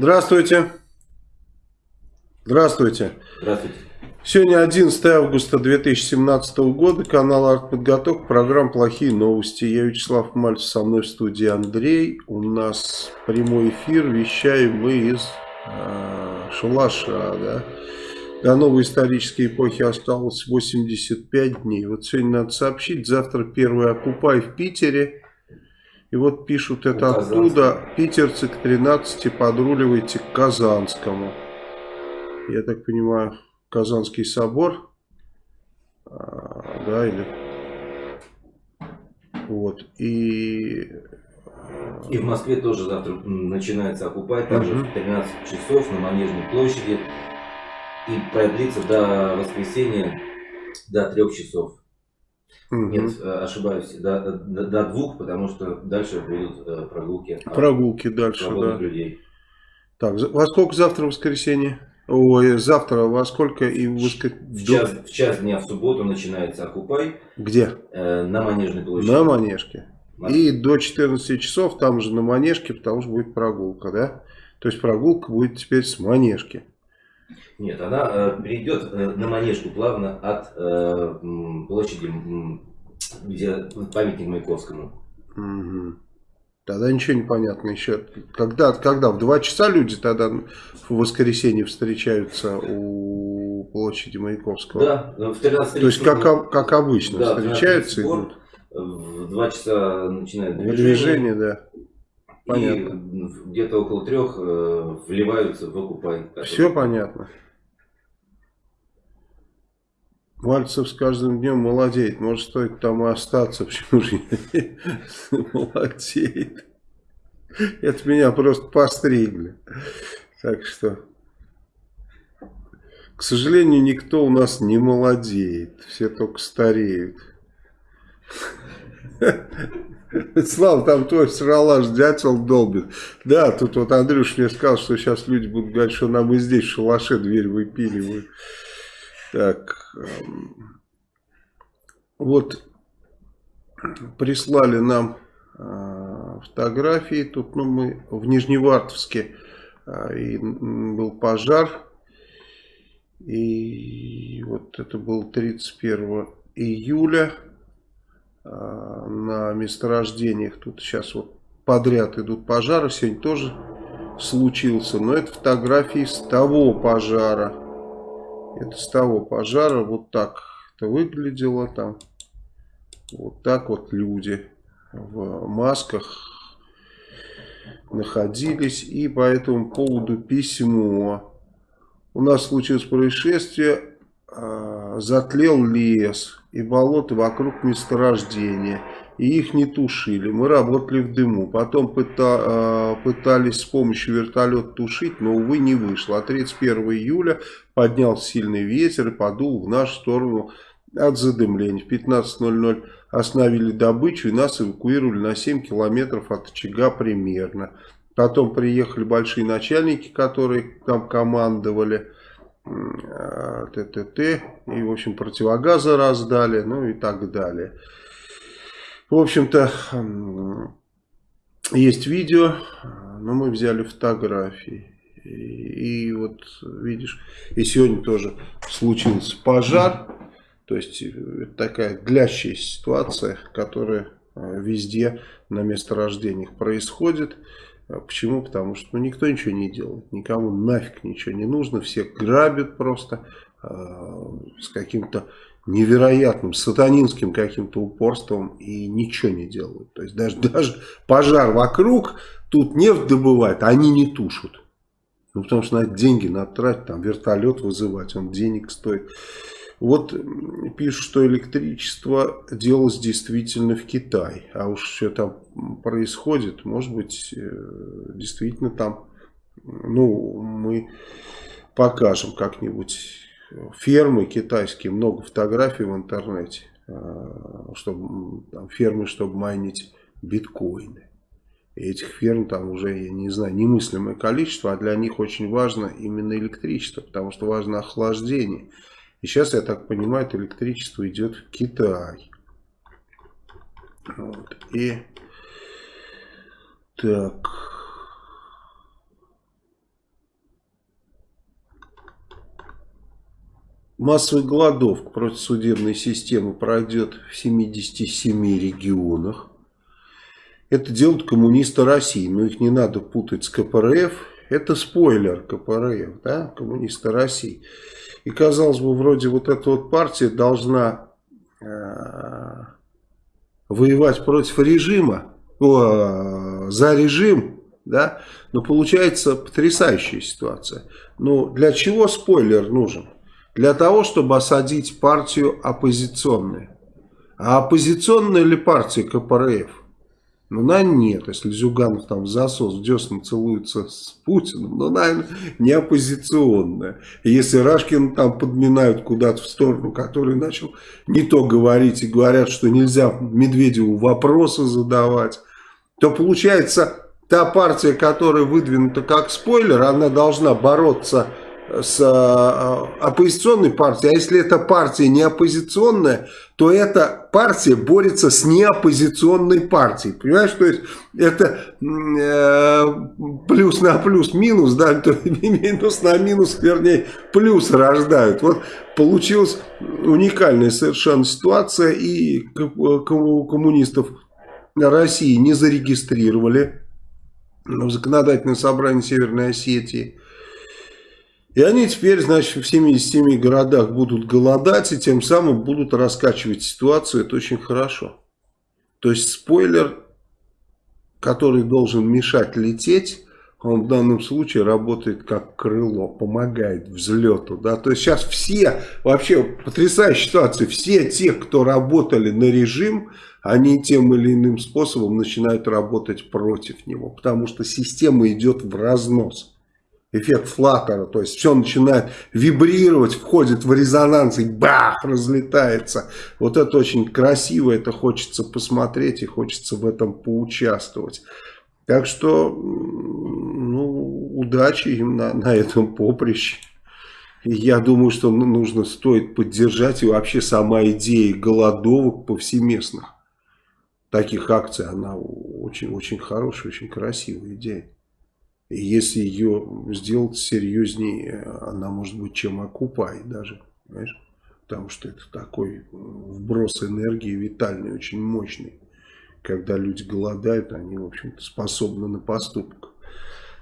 Здравствуйте. Здравствуйте. Здравствуйте. Сегодня 11 августа 2017 года, канал Артподготовка, программа «Плохие новости». Я Вячеслав Мальцев, со мной в студии Андрей. У нас прямой эфир, вещаем мы из э, Шалаша, да. До новой исторической эпохи осталось 85 дней. Вот сегодня надо сообщить, завтра первый окупай в Питере. И вот пишут это оттуда. Питерцы к 13 подруливайте к Казанскому. Я так понимаю, Казанский собор. А, да, или... Вот. И... И в Москве тоже завтра начинается окупай, также угу. в 13 часов на Манежной площади. И продлится до воскресенья до 3 часов. Угу. Нет, э, ошибаюсь, до, до, до двух, потому что дальше будут э, прогулки. Прогулки дальше, да. людей. Так, во сколько завтра воскресенье? Ой, завтра во сколько и в, воск... в, час, в час дня в субботу начинается Окупай. Где? Э, на Манежной площади. На Манежке. И до 14 часов там же на Манежке, потому что будет прогулка, да? То есть прогулка будет теперь с Манежки. Нет, она э, перейдет э, на Манежку плавно от э, площади, где памятник Маяковскому. Угу. Тогда ничего не понятно еще. Когда, когда в 2 часа люди тогда в воскресенье встречаются у площади Маяковского? Да, в 13 То есть как, как обычно да, встречаются идут? В 2 часа начинают движение. Движение, да. Понятно. И где-то около трех э, вливаются в окупай. Все понятно. Мальцев с каждым днем молодеет. Может, стоит там и остаться. Почему же молодеет? Это меня просто постригли. Так что... К сожалению, никто у нас не молодеет. Все только стареют. Слава, там твой сралаш дятел долбит. Да, тут вот Андрюш мне сказал, что сейчас люди будут говорить, что нам и здесь в шалаше дверь выпиливают. Так, эм, вот прислали нам э, фотографии. Тут ну, мы в Нижневартовске э, и был пожар. И вот это было 31 июля на месторождениях. Тут сейчас вот подряд идут пожары. Сегодня тоже случился. Но это фотографии с того пожара. Это с того пожара вот так это выглядело там. Вот так вот люди в масках находились. И по этому поводу письмо. У нас случилось происшествие. А, затлел лес и болото вокруг месторождения и их не тушили. Мы работали в дыму. Потом пыта, э, пытались с помощью вертолета тушить, но, увы, не вышло. А 31 июля поднялся сильный ветер и подул в нашу сторону от задымления. В 15.00 остановили добычу и нас эвакуировали на 7 километров от очага примерно. Потом приехали большие начальники, которые там командовали. Э, ТТТ. И, в общем, противогазы раздали, ну и так далее. В общем-то, есть видео, но мы взяли фотографии. И, и вот видишь, и сегодня тоже случился пожар. То есть это такая длящая ситуация, которая э, везде на месторождениях происходит. А почему? Потому что ну, никто ничего не делает, никому нафиг ничего не нужно, все грабят просто э, с каким-то невероятным сатанинским каким-то упорством и ничего не делают. То есть даже, даже пожар вокруг, тут нефть добывают, они не тушат. Ну, потому что на деньги надо тратить, там вертолет вызывать, он денег стоит. Вот пишут, что электричество делалось действительно в Китае. А уж что там происходит, может быть, э, действительно там, ну, мы покажем как-нибудь фермы китайские, много фотографий в интернете, а, чтобы, там, фермы, чтобы майнить биткоины. И этих ферм там уже, я не знаю, немыслимое количество, а для них очень важно именно электричество, потому что важно охлаждение. И сейчас, я так понимаю, это электричество идет в Китай. Вот. И так. Массовая голодовка против судебной системы пройдет в 77 регионах. Это делают коммунисты России, но их не надо путать с КПРФ. Это спойлер КПРФ, да, коммунисты России. И казалось бы, вроде вот эта вот партия должна э, воевать против режима, о, за режим, да, но получается потрясающая ситуация. Но для чего спойлер нужен? Для того, чтобы осадить партию оппозиционную. А оппозиционная ли партия КПРФ? Ну, наверное, нет. Если Зюганов там засос в десна целуется с Путиным, ну, наверное, не оппозиционная. Если Рашкин там подминают куда-то в сторону, который начал не то говорить и говорят, что нельзя Медведеву вопросы задавать, то получается, та партия, которая выдвинута как спойлер, она должна бороться с э, оппозиционной партией, а если эта партия не оппозиционная, то эта партия борется с неоппозиционной партией. Понимаешь, то есть это э, плюс на плюс минус, да, то минус на минус, вернее, плюс рождают. Вот получилась уникальная совершенно ситуация, и коммунистов России не зарегистрировали в законодательное собрание Северной Осетии. И они теперь, значит, в 77 городах будут голодать и тем самым будут раскачивать ситуацию. Это очень хорошо. То есть спойлер, который должен мешать лететь, он в данном случае работает как крыло, помогает взлету. Да? То есть сейчас все, вообще потрясающая ситуация, все те, кто работали на режим, они тем или иным способом начинают работать против него. Потому что система идет в разнос эффект флаттера, то есть все начинает вибрировать, входит в резонанс и бах, разлетается. Вот это очень красиво, это хочется посмотреть и хочется в этом поучаствовать. Так что, ну, удачи им на, на этом поприще. И я думаю, что нужно, стоит поддержать и вообще сама идея голодовок повсеместных таких акций, она очень-очень хорошая, очень красивая идея. И если ее сделать серьезнее, она может быть чем окупай даже, понимаешь? Потому что это такой вброс энергии витальный, очень мощный. Когда люди голодают, они, в общем-то, способны на поступок.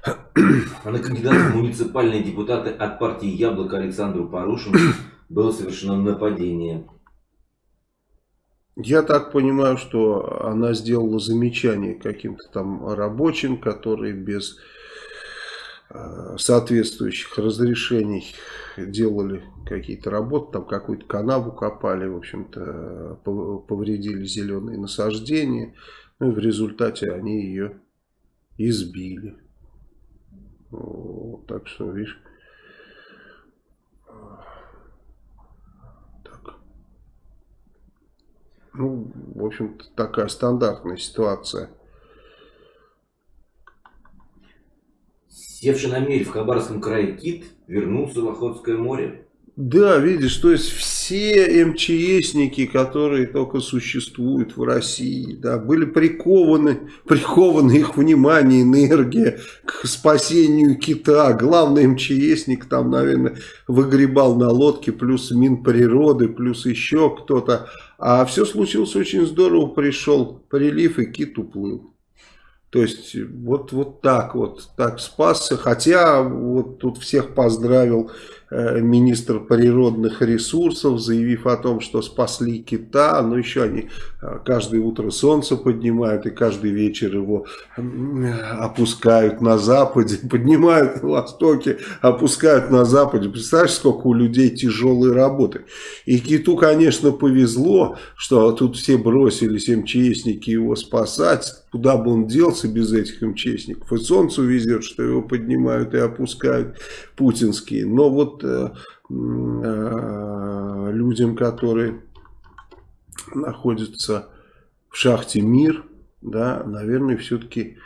А на кандидата в муниципальные депутаты от партии Яблоко Александру Порушину было совершено нападение. Я так понимаю, что она сделала замечание каким-то там рабочим, которые без Э, соответствующих разрешений делали какие-то работы, там какую-то канаву копали, в общем-то, повредили зеленые насаждения, ну и в результате они ее избили. Вот, так что, видишь, так. Ну, в общем-то, такая стандартная ситуация. Севший на мель в Хабаровском крае кит вернулся в Охотское море. Да, видишь, то есть все МЧСники, которые только существуют в России, да, были прикованы, прикованы их внимание, энергия к спасению кита. Главный МЧСник там, наверное, выгребал на лодке, плюс Минприроды, плюс еще кто-то. А все случилось очень здорово, пришел прилив и кит уплыл. То есть вот, вот так вот, так спасся. Хотя вот тут всех поздравил министр природных ресурсов, заявив о том, что спасли кита, но еще они э, каждое утро солнце поднимают и каждый вечер его опускают на западе, поднимают на востоке, опускают на западе. Представляешь, сколько у людей тяжелой работы. И киту, конечно, повезло, что тут все бросились МЧСники его спасать, куда бы он делся без этих МЧСников. И солнце везет, что его поднимают и опускают путинские. Но вот Э, э, людям, которые находятся в шахте «Мир», да, наверное, все-таки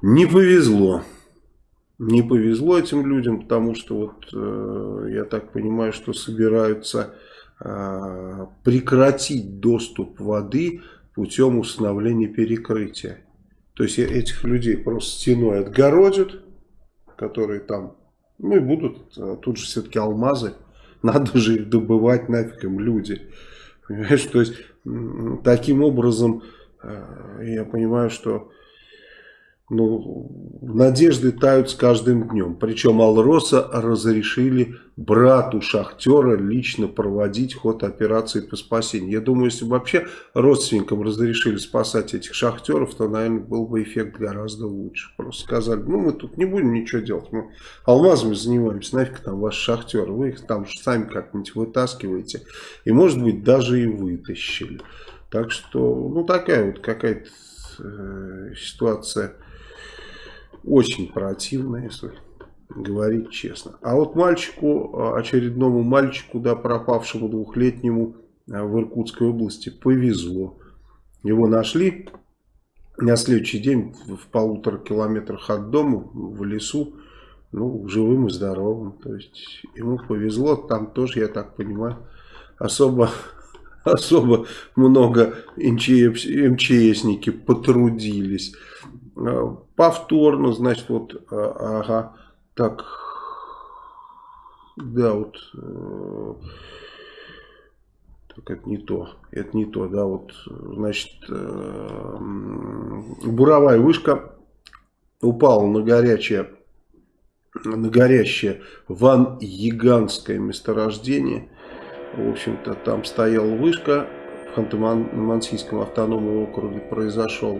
не повезло. Не повезло этим людям, потому что вот э, я так понимаю, что собираются э, прекратить доступ воды путем установления перекрытия. То есть этих людей просто стеной отгородят, которые там ну и будут э, тут же все-таки алмазы надо же их добывать нафиг им люди. Понимаешь, то есть таким образом э, я понимаю, что ну, надежды тают с каждым днем. Причем Алроса разрешили брату шахтера лично проводить ход операции по спасению. Я думаю, если бы вообще родственникам разрешили спасать этих шахтеров, то, наверное, был бы эффект гораздо лучше. Просто сказали, ну мы тут не будем ничего делать, мы алмазами занимаемся, нафиг там ваши шахтеры, вы их там сами как-нибудь вытаскиваете. И может быть даже и вытащили. Так что, ну такая вот какая-то э, ситуация очень противно, если говорить честно. А вот мальчику, а, очередному мальчику, да, пропавшему двухлетнему а, в Иркутской области, повезло. Его нашли на следующий день в полутора километрах от дома, в лесу, ну, живым и здоровым. То есть ему повезло, там тоже, я так понимаю, особо, особо много МЧС, МЧСники потрудились. А, повторно, значит, вот, а, ага, так, да, вот, э, так, это не то, это не то, да, вот, значит, э, буровая вышка упала на горячее, на горящее Ван-Яганское месторождение, в общем-то, там стояла вышка, в Ханты-Мансийском автономном округе произошел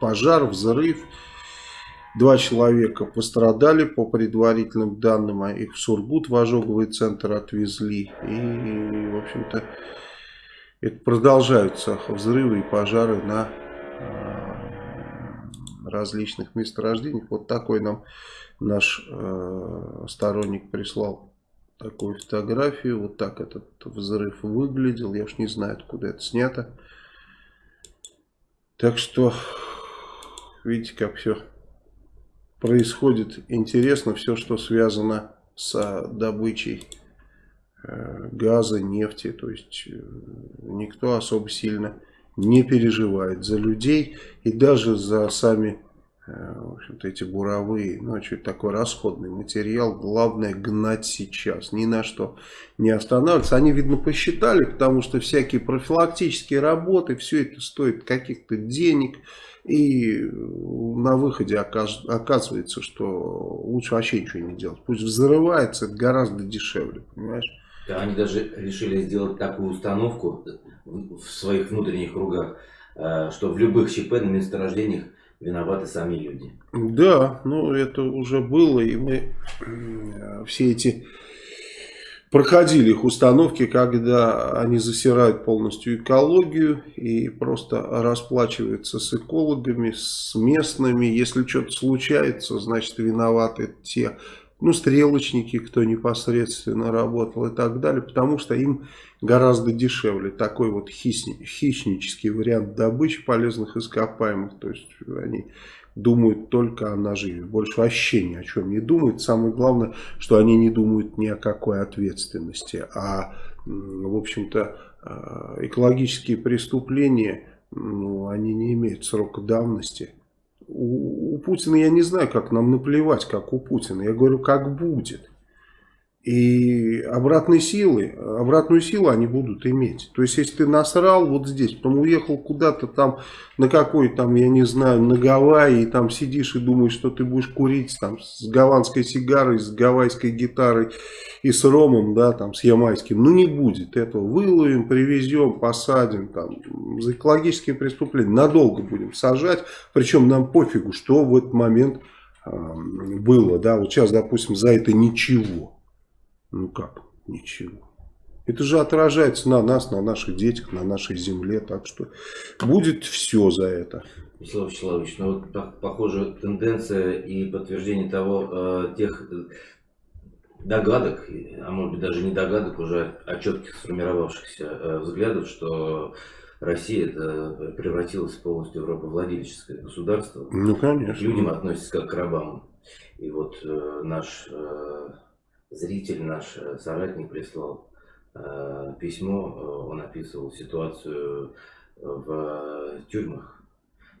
пожар, взрыв. Два человека пострадали по предварительным данным, а их в Сургут в ожоговый центр отвезли. И, в общем-то, это продолжаются взрывы и пожары на а, различных месторождениях. Вот такой нам наш э, сторонник прислал такую фотографию. Вот так этот взрыв выглядел. Я уж не знаю, откуда это снято. Так что, видите, как все происходит интересно. Все, что связано с добычей э, газа, нефти. То есть, э, никто особо сильно не переживает за людей и даже за сами в общем-то, эти буровые, ну, это такой расходный материал, главное гнать сейчас, ни на что не останавливаться. Они, видно, посчитали, потому что всякие профилактические работы, все это стоит каких-то денег, и на выходе оказывается, что лучше вообще ничего не делать. Пусть взрывается, это гораздо дешевле, понимаешь? Да, они даже решили сделать такую установку в своих внутренних кругах, э, что в любых ЧП на месторождениях виноваты сами люди. Да, ну это уже было, и мы все эти проходили их установки, когда они засирают полностью экологию и просто расплачиваются с экологами, с местными. Если что-то случается, значит виноваты те, ну, стрелочники, кто непосредственно работал и так далее, потому что им гораздо дешевле. Такой вот хищнический вариант добычи полезных ископаемых, то есть они думают только о наживе, больше вообще ни о чем не думают. Самое главное, что они не думают ни о какой ответственности, а, в общем-то, а, экологические преступления, ну, они не имеют срока давности у, у Путина я не знаю, как нам наплевать, как у Путина. Я говорю, как будет. И обратной силы, обратную силу они будут иметь. То есть, если ты насрал вот здесь, потом уехал куда-то там, на какой там, я не знаю, на Гавайи, и там сидишь и думаешь, что ты будешь курить там с гаванской сигарой, с гавайской гитарой и с ромом, да, там, с ямайским. Ну, не будет этого. Выловим, привезем, посадим, там, за экологические преступления. Надолго будем сажать, причем нам пофигу, что в этот момент э, было, да. Вот сейчас, допустим, за это ничего. Ну как? Ничего. Это же отражается на нас, на наших детях, на нашей земле. Так что будет все за это. Вячеслав Вячеславович, ну вот похоже тенденция и подтверждение того, э, тех догадок, а может быть даже не догадок, уже а четких сформировавшихся э, взглядов, что Россия это превратилась полностью в рабовладельческое государство. Ну, конечно. К людям относятся как к рабам. И вот э, наш э, зритель, наш э, соратник прислал э, письмо, э, он описывал ситуацию в тюрьмах.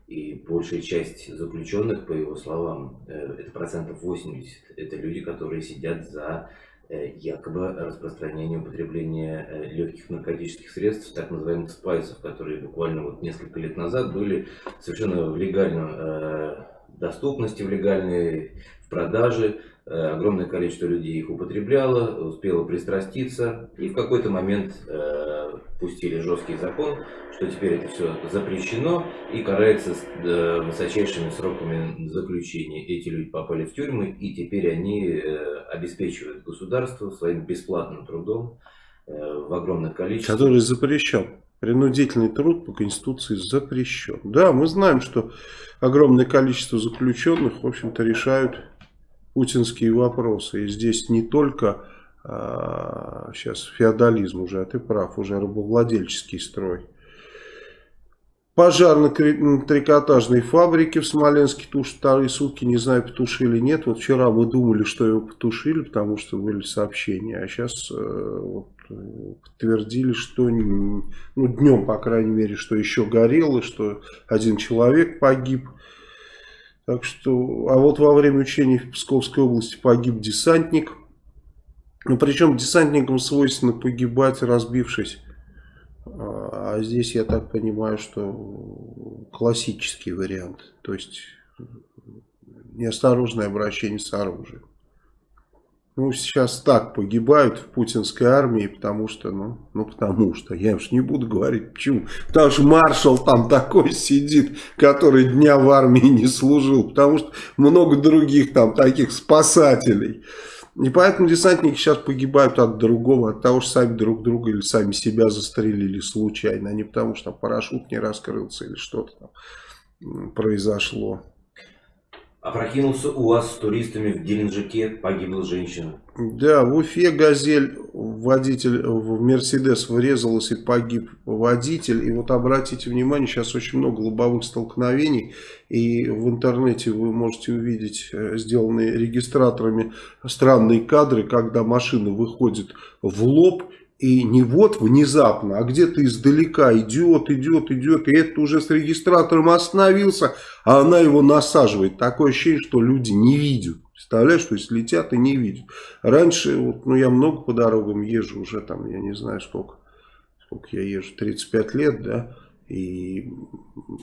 И большая часть заключенных, по его словам, это процентов 80, это люди, которые сидят за якобы распространение употребления легких наркотических средств, так называемых спайсов, которые буквально вот несколько лет назад были совершенно в легальном доступности, в легальной в продаже. Э, огромное количество людей их употребляло, успело пристраститься, и в какой-то момент э, пустили жесткий закон, что теперь это все запрещено и карается с э, высочайшими сроками заключения. Эти люди попали в тюрьмы, и теперь они э, обеспечивают государство своим бесплатным трудом э, в огромных количествах. Который запрещен. Принудительный труд по Конституции запрещен. Да, мы знаем, что огромное количество заключенных, в общем-то, решают путинские вопросы. И здесь не только а, сейчас феодализм уже, а ты прав, уже рабовладельческий строй. Пожар на трикотажной фабрике в Смоленске тушат вторые сутки, не знаю, потушили или нет. Вот вчера мы думали, что его потушили, потому что были сообщения, а сейчас э, вот, подтвердили, что ну, днем, по крайней мере, что еще горело, что один человек погиб. Так что, а вот во время учений в Псковской области погиб десантник. Ну, причем десантникам свойственно погибать, разбившись. А, здесь, я так понимаю, что классический вариант. То есть, неосторожное обращение с оружием. Ну, сейчас так погибают в путинской армии, потому что, ну, ну потому что, я уж не буду говорить почему. Потому что маршал там такой сидит, который дня в армии не служил, потому что много других там таких спасателей. И поэтому десантники сейчас погибают от другого, от того, что сами друг друга или сами себя застрелили случайно, а не потому, что парашют не раскрылся или что-то там произошло. Опрокинулся УАЗ с туристами в Геленджике, погибла женщина. Да, в Уфе «Газель» водитель в «Мерседес» врезалась и погиб водитель. И вот обратите внимание, сейчас очень много лобовых столкновений. И в интернете вы можете увидеть э, сделанные регистраторами странные кадры, когда машина выходит в лоб и не вот внезапно, а где-то издалека идет, идет, идет. И это уже с регистратором остановился, а она его насаживает. Такое ощущение, что люди не видят. Представляешь, что если летят и не видят. Раньше, вот, ну я много по дорогам езжу, уже там, я не знаю сколько, сколько я езжу, 35 лет, да. И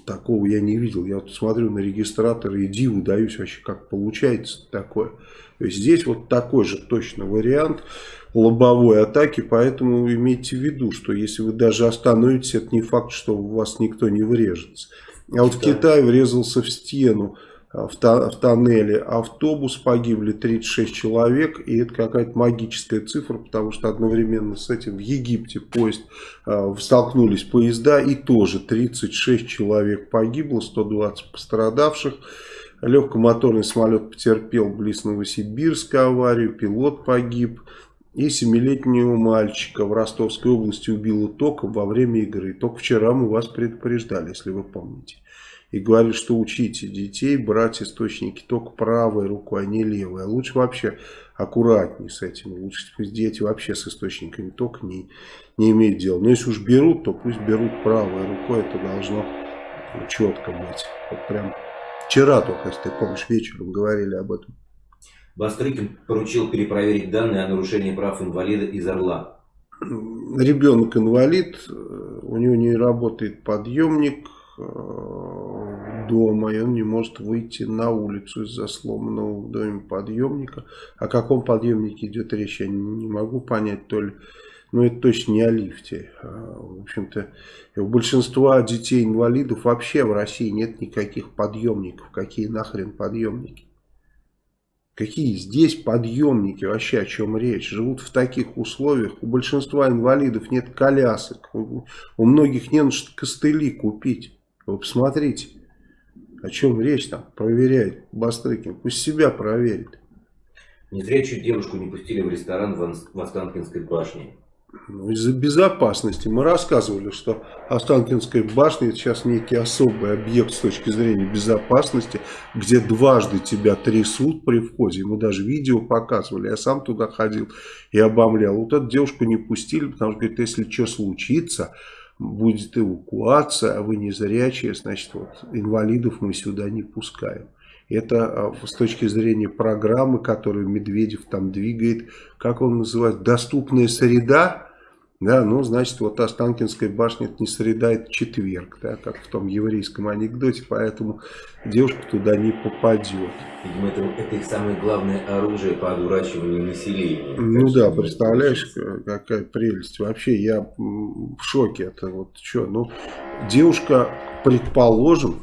такого я не видел. Я вот смотрю на регистратор и диву даюсь вообще, как получается такое. То есть здесь вот такой же точно вариант лобовой атаки, поэтому имейте в виду, что если вы даже остановитесь, это не факт, что у вас никто не врежется. А вот да. Китай врезался в стену а, в, в тоннеле, автобус погибли 36 человек, и это какая-то магическая цифра, потому что одновременно с этим в Египте поезд э, столкнулись поезда, и тоже 36 человек погибло, 120 пострадавших. Легкомоторный самолет потерпел близ Новосибирска аварию, пилот погиб. И семилетнего мальчика в Ростовской области убило током во время игры. Только вчера мы вас предупреждали, если вы помните. И говорили, что учите детей брать источники только правой рукой, а не левой. А лучше вообще аккуратнее с этим. Лучше пусть дети вообще с источниками тока не, не имеют дела. Но если уж берут, то пусть берут правой рукой. Это должно четко быть. Вот прям вчера только, если ты помнишь, вечером говорили об этом. Бастрыкин поручил перепроверить данные о нарушении прав инвалида из Орла. Ребенок инвалид, у него не работает подъемник э, дома, и он не может выйти на улицу из-за сломанного в доме подъемника. О каком подъемнике идет речь, я не могу понять, то ли но это точно не о лифте. А, в общем-то, у большинства детей-инвалидов вообще в России нет никаких подъемников. Какие нахрен подъемники? Какие здесь подъемники, вообще о чем речь? Живут в таких условиях. У большинства инвалидов нет колясок. У, многих не на что костыли купить. Вы посмотрите, о чем речь там проверяет Бастрыкин. Пусть себя проверит. Незрячую девушку не пустили в ресторан в Останкинской башне. Из-за безопасности. Мы рассказывали, что Останкинская башня сейчас некий особый объект с точки зрения безопасности, где дважды тебя трясут при входе. Мы даже видео показывали. Я сам туда ходил и обомлял. Вот эту девушку не пустили, потому что, говорит, если что случится, будет эвакуация, а вы не зрячие, значит, вот инвалидов мы сюда не пускаем. Это а, с точки зрения программы, которую Медведев там двигает, как он называет, доступная среда, да, ну, значит, вот Останкинская башня не среда, это четверг, да, как в том еврейском анекдоте, поэтому девушка туда не попадет. Видимо, это, это их самое главное оружие по одурачиванию населения. Ну да, представляешь, какая прелесть. Вообще, я в шоке. Это вот что, ну, девушка, предположим,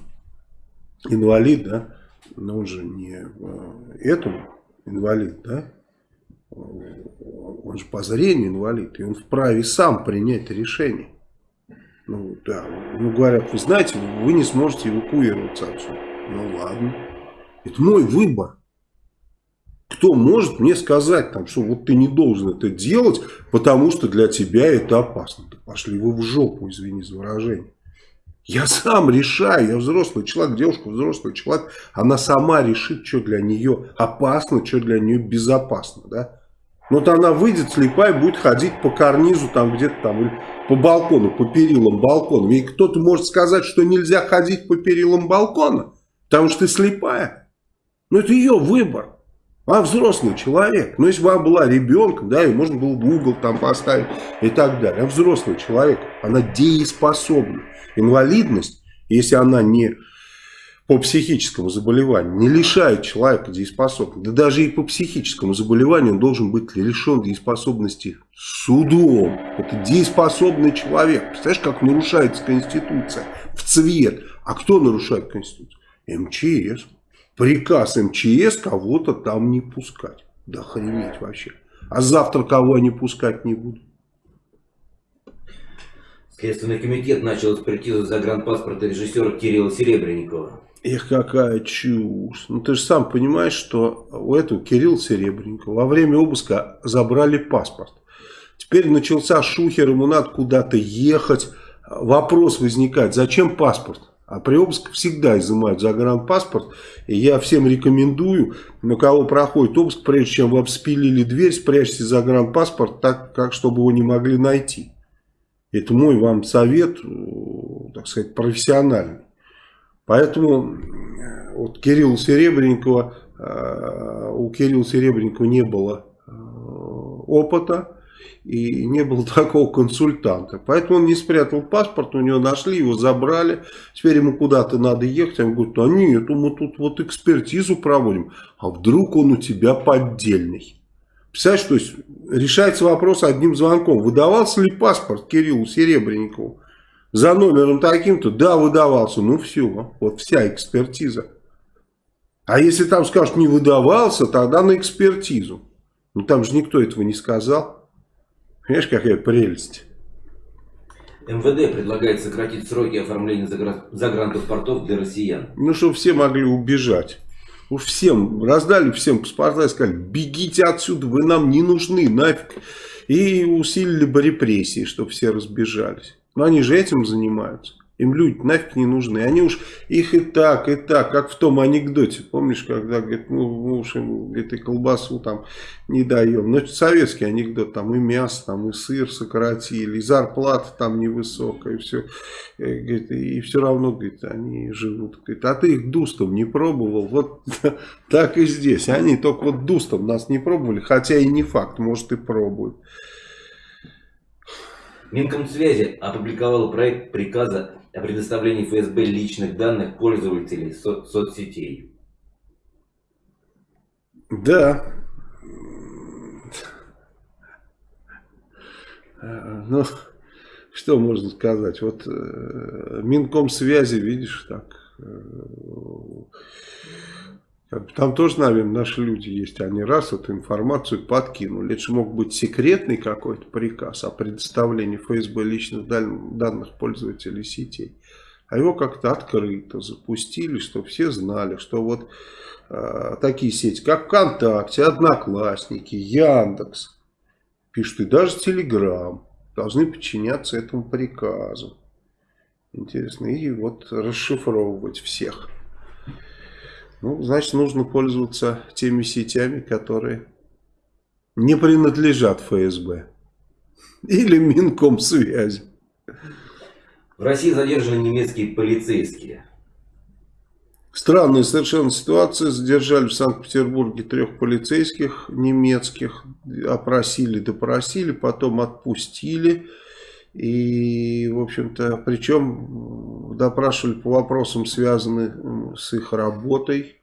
инвалид, да, но он же не э, этому инвалид, да, он же по зрению инвалид, и он вправе сам принять решение. Ну, да, ну, говорят, вы знаете, вы не сможете эвакуироваться отсюда. Ну, ладно. Это мой выбор. Кто может мне сказать, там, что вот ты не должен это делать, потому что для тебя это опасно. Да пошли вы в жопу, извини за выражение. Я сам решаю, я взрослый человек, девушка взрослый человек, она сама решит, что для нее опасно, что для нее безопасно, да. Вот она выйдет слепая, будет ходить по карнизу там где-то там, или по балкону, по перилам балкона. И кто-то может сказать, что нельзя ходить по перилам балкона, потому что ты слепая. Но это ее выбор. А взрослый человек. Ну, если бы она была ребенком, да, и можно было бы угол там поставить и так далее. А взрослый человек, она дееспособна. Инвалидность, если она не по психическому заболеванию не лишает человека дееспособности. Да даже и по психическому заболеванию он должен быть лишен дееспособности судом. Это дееспособный человек. Представляешь, как нарушается Конституция в цвет. А кто нарушает Конституцию? МЧС. Приказ МЧС кого-то там не пускать. Да охренеть вообще. А завтра кого они пускать не будут? Следственный комитет начал экспертизу загранпаспорта режиссера Кирилла Серебренникова. Эх, какая чушь. Ну, ты же сам понимаешь, что у этого Кирилла Серебренникова во время обыска забрали паспорт. Теперь начался шухер, ему надо куда-то ехать. Вопрос возникает, зачем паспорт? А при обыске всегда изымают загранпаспорт. И я всем рекомендую, на кого проходит обыск, прежде чем вы обспилили дверь, спрячьте загранпаспорт так, как чтобы его не могли найти. Это мой вам совет, э, так сказать, профессиональный. Поэтому э, вот Кирилла Серебренникова, э, у Кирилла Серебренникова не было э, опыта и не было такого консультанта. Поэтому он не спрятал паспорт, у него нашли, его забрали. Теперь ему куда-то надо ехать. Он говорит, а нет, мы тут вот экспертизу проводим. А вдруг он у тебя поддельный? Представляешь, то есть решается вопрос одним звонком. Выдавался ли паспорт Кириллу Серебренникову? За номером таким-то, да, выдавался. Ну все, вот вся экспертиза. А если там скажут, не выдавался, тогда на экспертизу. Ну там же никто этого не сказал. Понимаешь, какая прелесть. МВД предлагает сократить сроки оформления загранпаспортов для россиян. Ну, чтобы все могли убежать. Уж всем, раздали всем паспорта и сказали, бегите отсюда, вы нам не нужны, нафиг. И усилили бы репрессии, чтобы все разбежались. Но они же этим занимаются. Им люди нафиг не нужны. Они уж их и так, и так, как в том анекдоте. Помнишь, когда говорит, ну, мы уж им говорит, и колбасу там не даем. Но это советский анекдот, там и мясо, там и сыр сократили, и зарплата там невысокая, и все. И, э, говорит, и все равно, говорит, они живут. Говорит, а ты их дустом не пробовал? Вот так и здесь. Они только вот дустом нас не пробовали, хотя и не факт, может и пробуют. Минкомсвязи опубликовала проект приказа о предоставлении ФСБ личных данных пользователей со соцсетей. Да. Ну, что можно сказать? Вот э, Минкомсвязи, видишь, так... Там тоже, наверное, наши люди есть. Они раз эту информацию подкинули. Это же мог быть секретный какой-то приказ о предоставлении ФСБ личных данных пользователей сетей. А его как-то открыто запустили, чтобы все знали, что вот э, такие сети, как ВКонтакте, Одноклассники, Яндекс, пишут, и даже Телеграм должны подчиняться этому приказу. Интересно. И вот расшифровывать всех. Ну, значит, нужно пользоваться теми сетями, которые не принадлежат ФСБ. Или Минкомсвязи. В России задержаны немецкие полицейские. Странная совершенно ситуация. Задержали в Санкт-Петербурге трех полицейских немецких. Опросили, допросили, потом отпустили. И, в общем-то, причем допрашивали по вопросам, связанным с их работой.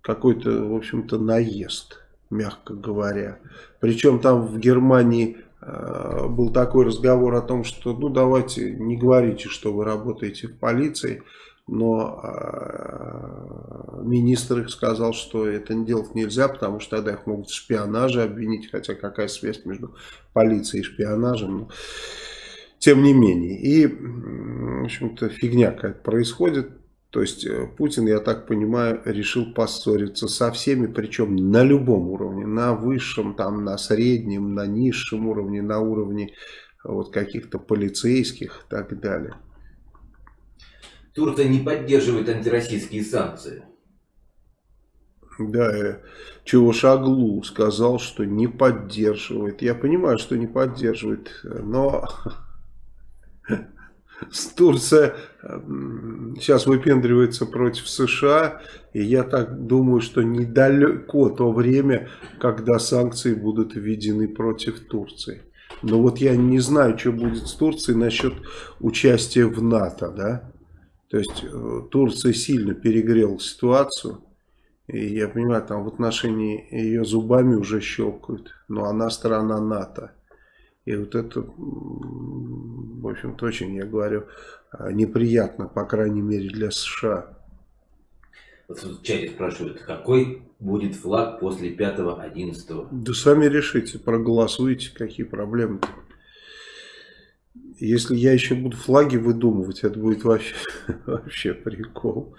Какой-то, в общем-то, наезд, мягко говоря. Причем там в Германии э, был такой разговор о том, что, ну, давайте не говорите, что вы работаете в полиции но э, министр их сказал, что это делать нельзя, потому что тогда их могут в шпионаже обвинить, хотя какая связь между полицией и шпионажем. Но, тем не менее. И, в общем-то, фигня какая-то происходит. То есть э, Путин, я так понимаю, решил поссориться со всеми, причем на любом уровне, на высшем, там, на среднем, на низшем уровне, на уровне вот каких-то полицейских и так далее. Турция не поддерживает антироссийские санкции. Да, э, чего Шаглу сказал, что не поддерживает. Я понимаю, что не поддерживает, но Турция сейчас выпендривается против США, и я так думаю, что недалеко то время, когда санкции будут введены против Турции. Но вот я не знаю, что будет с Турцией насчет участия в НАТО, да? То есть э, Турция сильно перегрела ситуацию. И я понимаю, там в отношении ее зубами уже щелкают. Но она страна НАТО. И вот это, в общем-то, очень, я говорю, э, неприятно, по крайней мере, для США. Вот в чате спрашивают, какой будет флаг после 5-11? Да сами решите, проголосуйте, какие проблемы -то. Если я еще буду флаги выдумывать, это будет вообще, вообще прикол.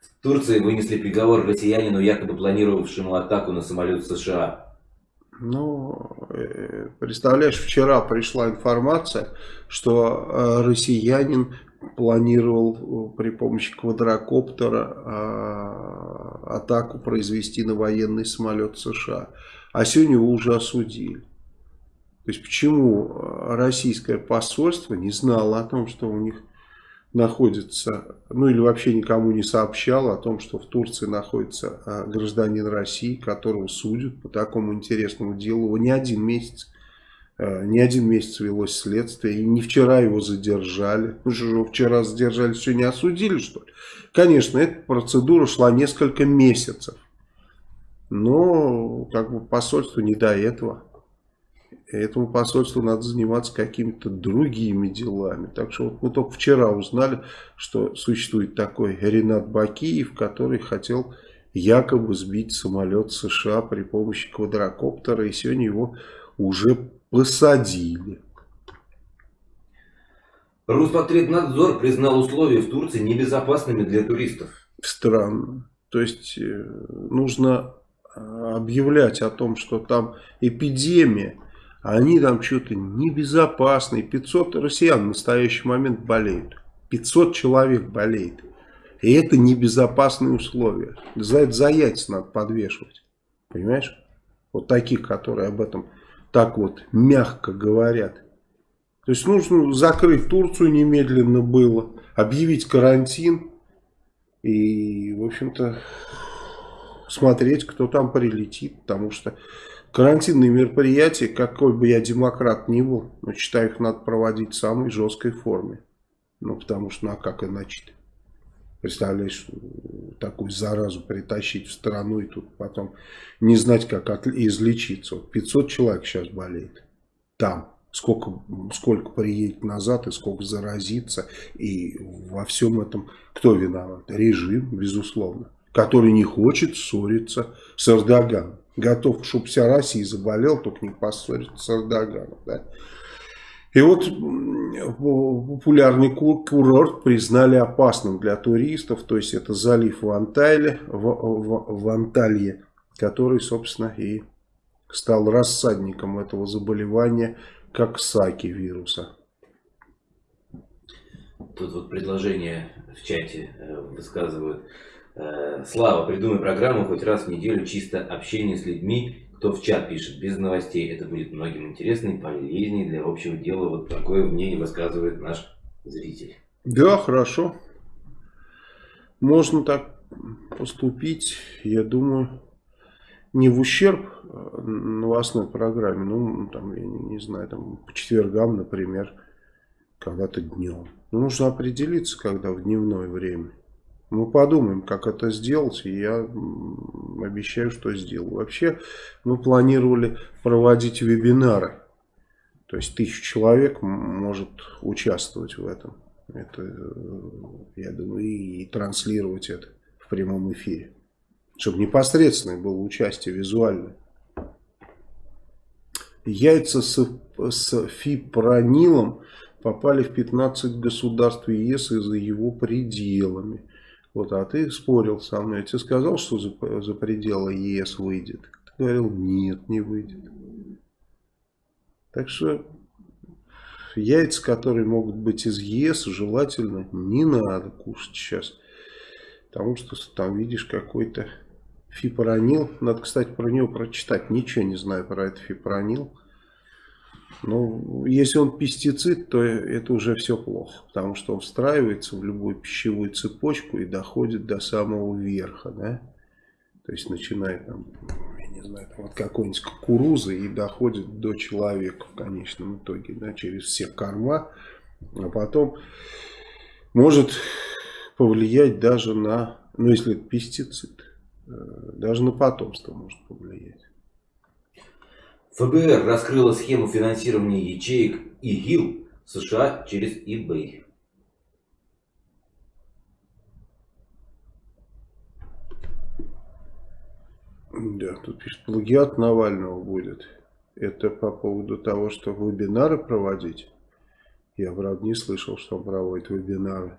В Турции вынесли приговор россиянину, якобы планировавшему атаку на самолет США. Ну, э, представляешь, вчера пришла информация, что э, россиянин планировал э, при помощи квадрокоптера атаку произвести на военный самолет США. А сегодня его уже осудили. То есть почему э, российское посольство не знало о том, что у них находится, ну или вообще никому не сообщало о том, что в Турции находится э, гражданин России, которого судят по такому интересному делу. Его не один месяц, э, не один месяц велось следствие, и не вчера его задержали. Ну что же, вчера задержали, сегодня осудили, что ли? Конечно, эта процедура шла несколько месяцев. Но как бы посольству не до этого этому посольству надо заниматься какими-то другими делами. Так что вот мы только вчера узнали, что существует такой Ренат Бакиев, который хотел якобы сбить самолет США при помощи квадрокоптера. И сегодня его уже посадили. Роспотребнадзор признал условия в Турции небезопасными для туристов. Странно. То есть э, нужно э, объявлять о том, что там эпидемия они там что-то небезопасные. 500 россиян в настоящий момент болеют. 500 человек болеет. И это небезопасные условия. За это за яйца надо подвешивать. Понимаешь? Вот таких, которые об этом так вот мягко говорят. То есть нужно закрыть Турцию немедленно было. Объявить карантин. И, в общем-то, смотреть, кто там прилетит. Потому что Карантинные мероприятия, какой бы я демократ ни был, но считаю, их надо проводить в самой жесткой форме. Ну, потому что, ну, а как иначе -то? Представляешь, такую заразу притащить в страну и тут потом не знать, как излечиться. Вот 500 человек сейчас болеет там. Сколько, сколько приедет назад и сколько заразится. И во всем этом кто виноват? Режим, безусловно, который не хочет ссориться с Эрдоганом готов, чтобы вся Россия заболела, только не поссориться с Эрдоганом. Да? И вот популярный курорт признали опасным для туристов, то есть это залив в Анталии, в, в, в Анталье, который, собственно, и стал рассадником этого заболевания, как саки вируса. Тут вот предложение в чате э, высказывают. Э, Слава, придумай программу хоть раз в неделю чисто общение с людьми, кто в чат пишет, без новостей. Это будет многим интересно и полезнее для общего дела. Вот такое мнение высказывает наш зритель. Да, хорошо. можно так поступить, я думаю, не в ущерб э, новостной программе, ну, там, я не, не знаю, там, по четвергам, например, когда-то днем. Ну, нужно определиться, когда в дневное время. Мы подумаем, как это сделать, и я обещаю, что сделаю. Вообще, мы планировали проводить вебинары. То есть, тысяча человек может участвовать в этом. Это, э, я думаю, и, транслировать это в прямом эфире. Чтобы непосредственное было участие визуальное. Яйца с, с фипронилом попали в 15 государств ЕС и за его пределами. Вот, а ты спорил со мной. Я тебе сказал, что за, за пределы ЕС выйдет. Ты говорил, нет, не выйдет. Так что яйца, которые могут быть из ЕС, желательно не надо кушать сейчас. Потому что там видишь какой-то фипронил. Надо, кстати, про него прочитать. Ничего не знаю про этот фипронил. Но если он пестицид, то это уже все плохо. Потому что он встраивается в любую пищевую цепочку и доходит до самого верха. Да? То есть начинает там, я не знаю, там, от какой-нибудь кукурузы и доходит до человека в конечном итоге. Да, через все корма. А потом может повлиять даже на, ну если это пестицид, э, даже на потомство может повлиять. ФБР раскрыла схему финансирования ячеек ИГИЛ в США через eBay. Да, тут пишет, плагиат Навального будет. Это по поводу того, что вебинары проводить. Я, правда, не слышал, что он проводит вебинары.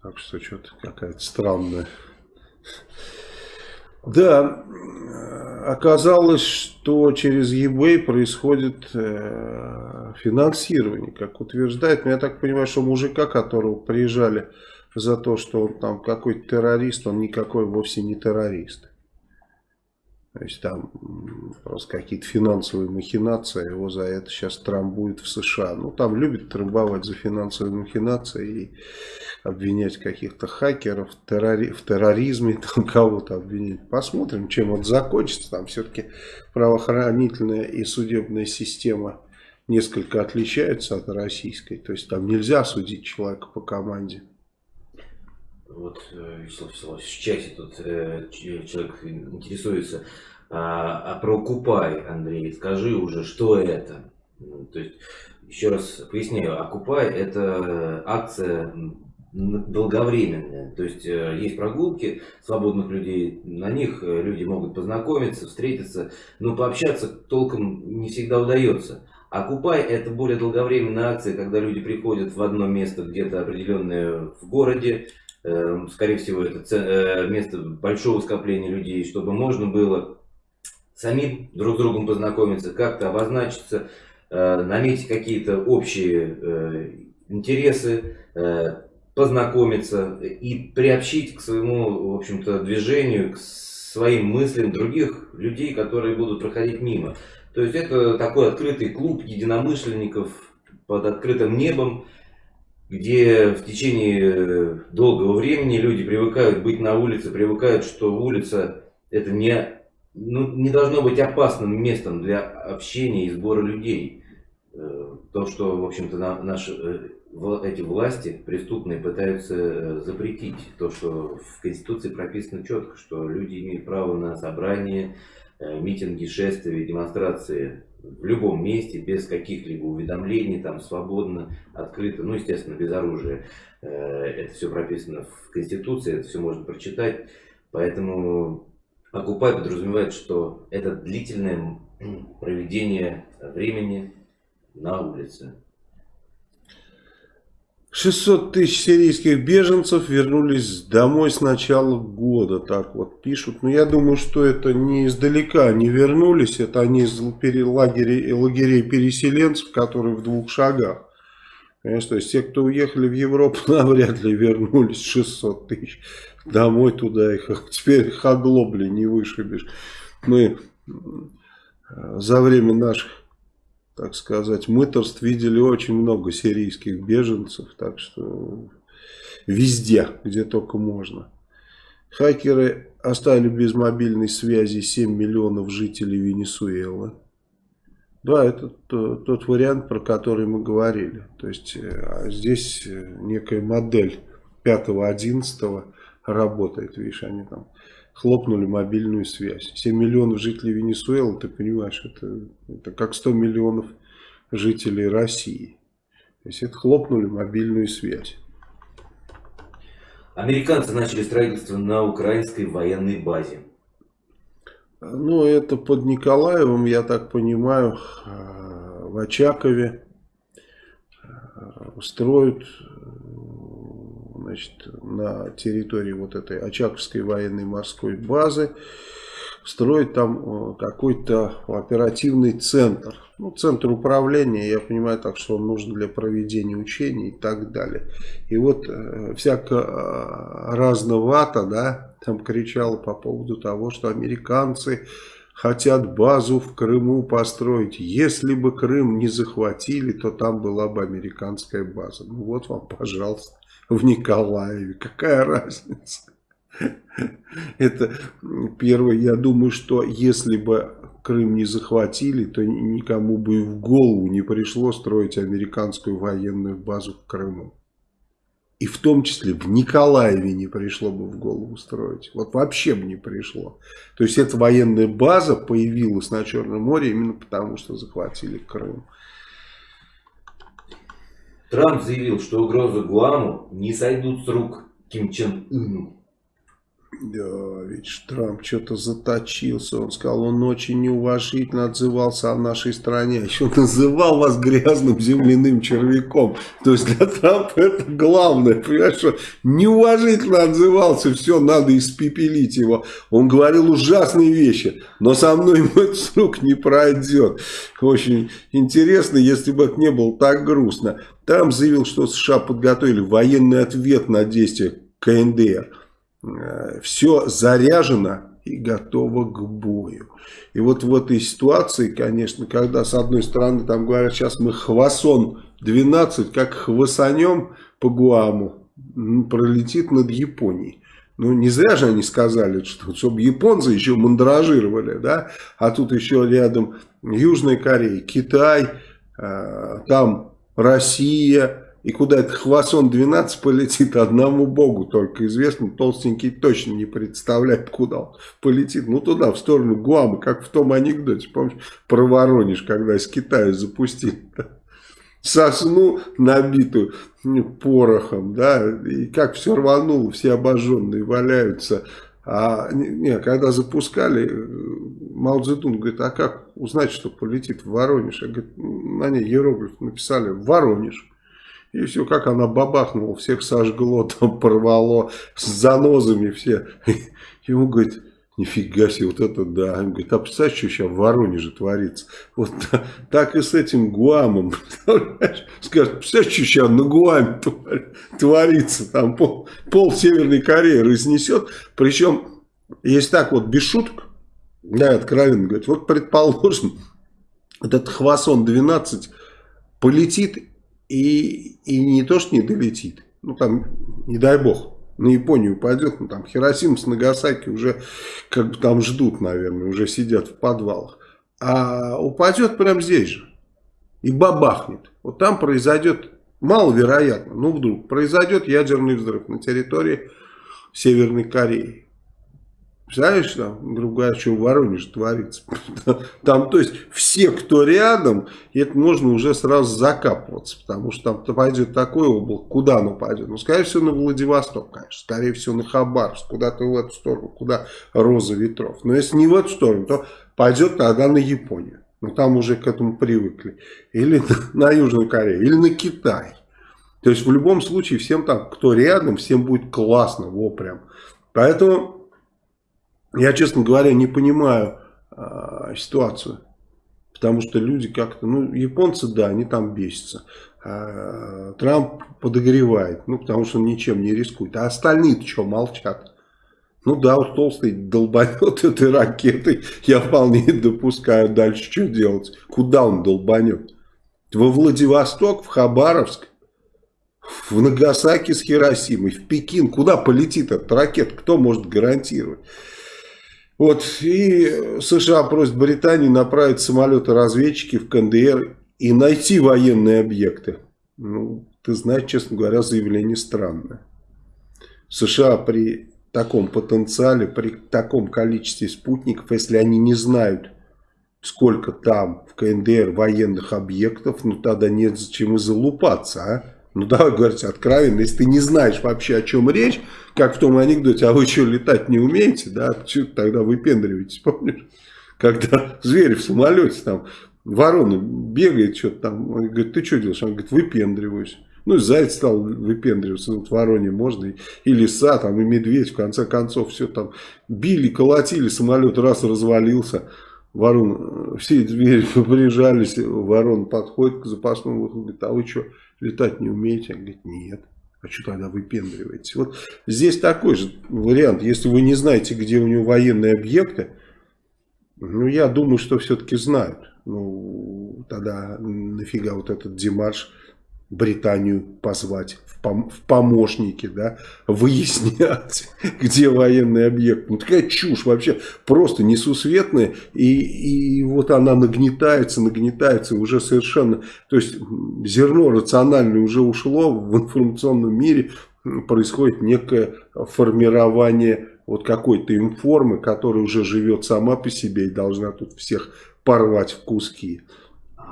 Так что что-то какая-то странная. Да, оказалось, что через eBay происходит э, финансирование, как утверждает. Но я так понимаю, что мужика, которого приезжали за то, что он там какой-то террорист, он никакой вовсе не террорист. То есть там просто какие-то финансовые махинации, его за это сейчас трамбуют в США. Ну там любят трамбовать за финансовые махинации и обвинять каких-то хакеров террори в терроризме, там кого-то обвинить. Посмотрим, чем это закончится. Там все-таки правоохранительная и судебная система несколько отличаются от российской. То есть там нельзя судить человека по команде вот э, в чате тут э, человек интересуется, а, а про Окупай, Андрей, скажи уже, что это? Ну, то есть, еще раз поясняю, Окупай это акция долговременная. То есть э, есть прогулки свободных людей, на них люди могут познакомиться, встретиться, но пообщаться толком не всегда удается. Окупай это более долговременная акция, когда люди приходят в одно место где-то определенное в городе, скорее всего, это э, место большого скопления людей, чтобы можно было самим друг с другом познакомиться, как-то обозначиться, э, наметить какие-то общие э, интересы, познакомиться и приобщить к своему, в общем-то, движению, к своим мыслям других людей, которые будут проходить мимо. То есть это такой открытый клуб единомышленников под открытым небом, где в течение э, долгого времени люди привыкают быть на улице, привыкают, что улица это не, ну, не должно быть опасным местом для общения и сбора людей. Э, то, что, в общем-то, наши э, эти власти преступные пытаются запретить. То, что в Конституции прописано четко, что люди имеют право на собрание, митинги, шествия, демонстрации в любом месте, без каких-либо уведомлений, там свободно, открыто, ну, естественно, без оружия. Э, это все прописано в Конституции, это все можно прочитать. Поэтому окупай подразумевает, что это длительное проведение времени на улице. 600 тысяч сирийских беженцев вернулись домой с начала года, так вот пишут. Но я думаю, что это не издалека не вернулись, это они из лагерей, лагерей переселенцев, которые в двух шагах. Понимаешь, то есть те, кто уехали в Европу, навряд ли вернулись 600 тысяч домой туда, их теперь их оглобли не вышибешь. Мы э, за время наших так сказать, мыторств видели очень много сирийских беженцев, так что везде, где только можно. Хакеры оставили без мобильной связи 7 миллионов жителей Венесуэлы. Да, это тот вариант, про который мы говорили. То есть э, здесь э, некая модель 5-11 работает. Видишь, они там хлопнули мобильную связь. 7 миллионов жителей Венесуэлы, ты понимаешь, это, это как 100 миллионов жителей России. То есть это хлопнули мобильную связь. Американцы начали строительство на украинской военной базе. Ну, это под Николаевым, я так понимаю, э, в Очакове э, строят значит, на территории вот этой Очаковской военной морской базы строить там э, какой-то оперативный центр. Ну, центр управления, я понимаю так, что он нужен для проведения учений и так далее. И вот э, всяко э, разновато, да, там кричало по поводу того, что американцы хотят базу в Крыму построить. Если бы Крым не захватили, то там была бы американская база. Ну вот вам, пожалуйста, в Николаеве. Какая разница? Это первое. Я думаю, что если бы Крым не захватили, то никому бы и в голову не пришло строить американскую военную базу в Крыму. И в том числе в Николаеве не пришло бы в голову строить. Вот вообще бы не пришло. То есть эта военная база появилась на Черном море именно потому, что захватили Крым. Трамп заявил, что угрозы Гуаму не сойдут с рук Ким Чен Ыну. Да, видишь, Трамп что-то заточился. Он сказал, он очень неуважительно отзывался о нашей стране. Еще называл вас грязным земляным червяком. То есть для Трампа это главное. Понимаешь, что неуважительно отзывался. Все, надо испепелить его. Он говорил ужасные вещи. Но со мной ему это с рук не пройдет. Очень интересно, если бы это не было так грустно. Трамп заявил, что США подготовили военный ответ на действия КНДР. Э, все заряжено и готово к бою. И вот в этой ситуации, конечно, когда с одной стороны там говорят, сейчас мы хвасон 12, как хвасанем по Гуаму, пролетит над Японией. Ну, не зря же они сказали, что чтобы японцы еще мандражировали, да, а тут еще рядом Южная Корея, Китай, э, там Россия, и куда этот Хвасон-12 полетит, одному богу только известно. Толстенький точно не представляет, куда он полетит. Ну, туда, в сторону Гуама, как в том анекдоте, помнишь, про Воронеж, когда из Китая запустили. Сосну, набитую порохом, да, и как все рвануло, все обожженные валяются. А не, когда запускали, Мао Цзэдун говорит, а как узнать, что полетит в Воронеж? Я говорю, на ней иероглиф написали Воронеж. И все, как она бабахнула, всех сожгло, там порвало, с занозами все. И он говорит, нифига себе, вот это да. Он говорит, а представляешь, что сейчас в Воронеже творится? Вот так и с этим Гуамом. Скажет, представляешь, что сейчас на Гуаме творится? Там пол, пол Северной Кореи разнесет. Причем, если так вот без шуток, да, откровенно говорит, вот предположим, этот Хвасон-12 полетит и, и не то, что не долетит, ну там, не дай бог, на Японию пойдет, ну там Хиросима с Нагасаки уже как бы там ждут, наверное, уже сидят в подвалах. А упадет прямо здесь же и бабахнет. Вот там произойдет, маловероятно, ну вдруг, произойдет ядерный взрыв на территории Северной Кореи. Представляешь, там, грубо говоря, что в Воронеже творится. Там, то есть, все, кто рядом, это нужно уже сразу закапываться, потому что там пойдет такое облако, куда оно пойдет? Ну, скорее всего, на Владивосток, конечно, скорее всего, на Хабаровск, куда-то в эту сторону, куда роза ветров. Но если не в эту сторону, то пойдет тогда на Японию. Ну, там уже к этому привыкли. Или на, на Южную Корею, или на Китай. То есть, в любом случае, всем там, кто рядом, всем будет классно, во прям. Поэтому я, честно говоря, не понимаю э, ситуацию. Потому что люди как-то, ну, японцы, да, они там бесятся. А, Трамп подогревает, ну, потому что он ничем не рискует. А остальные-то что, молчат? Ну да, вот толстый долбанет этой ракетой, я вполне допускаю дальше, что делать. Куда он долбанет? Во Владивосток, в Хабаровск? в Нагасаки с Хиросимой, в Пекин. Куда полетит эта ракета? Кто может гарантировать? Вот, и США просят Британии направить самолеты-разведчики в КНДР и найти военные объекты. Ну, ты знаешь, честно говоря, заявление странное. США при таком потенциале, при таком количестве спутников, если они не знают, сколько там в КНДР военных объектов, ну тогда нет зачем и залупаться, а? Ну давай говорить откровенно, если ты не знаешь вообще о чем речь, как в том анекдоте, а вы что, летать не умеете, да, что тогда выпендриваетесь, помнишь? Когда звери в самолете, там, ворона бегает, что-то там, он говорит, ты что делаешь? Он говорит, выпендриваюсь. Ну, и заяц стал выпендриваться, вот вороне можно, и, и лиса, там, и медведь, в конце концов, все там били, колотили, самолет раз развалился, ворон, все звери прижались, ворон подходит к запасному выходу, говорит, а вы что, летать не умеете? Он говорит, нет. А что тогда выпендриваетесь? Вот здесь такой же вариант. Если вы не знаете, где у него военные объекты, ну, я думаю, что все-таки знают. Ну, тогда нафига вот этот демарш Британию позвать в, пом в помощники, да, выяснять, где военный объект. Ну, такая чушь вообще просто несусветная. И, и вот она нагнетается, нагнетается уже совершенно... То есть зерно рациональное уже ушло в информационном мире. Происходит некое формирование вот какой-то информы, которая уже живет сама по себе и должна тут всех порвать в куски.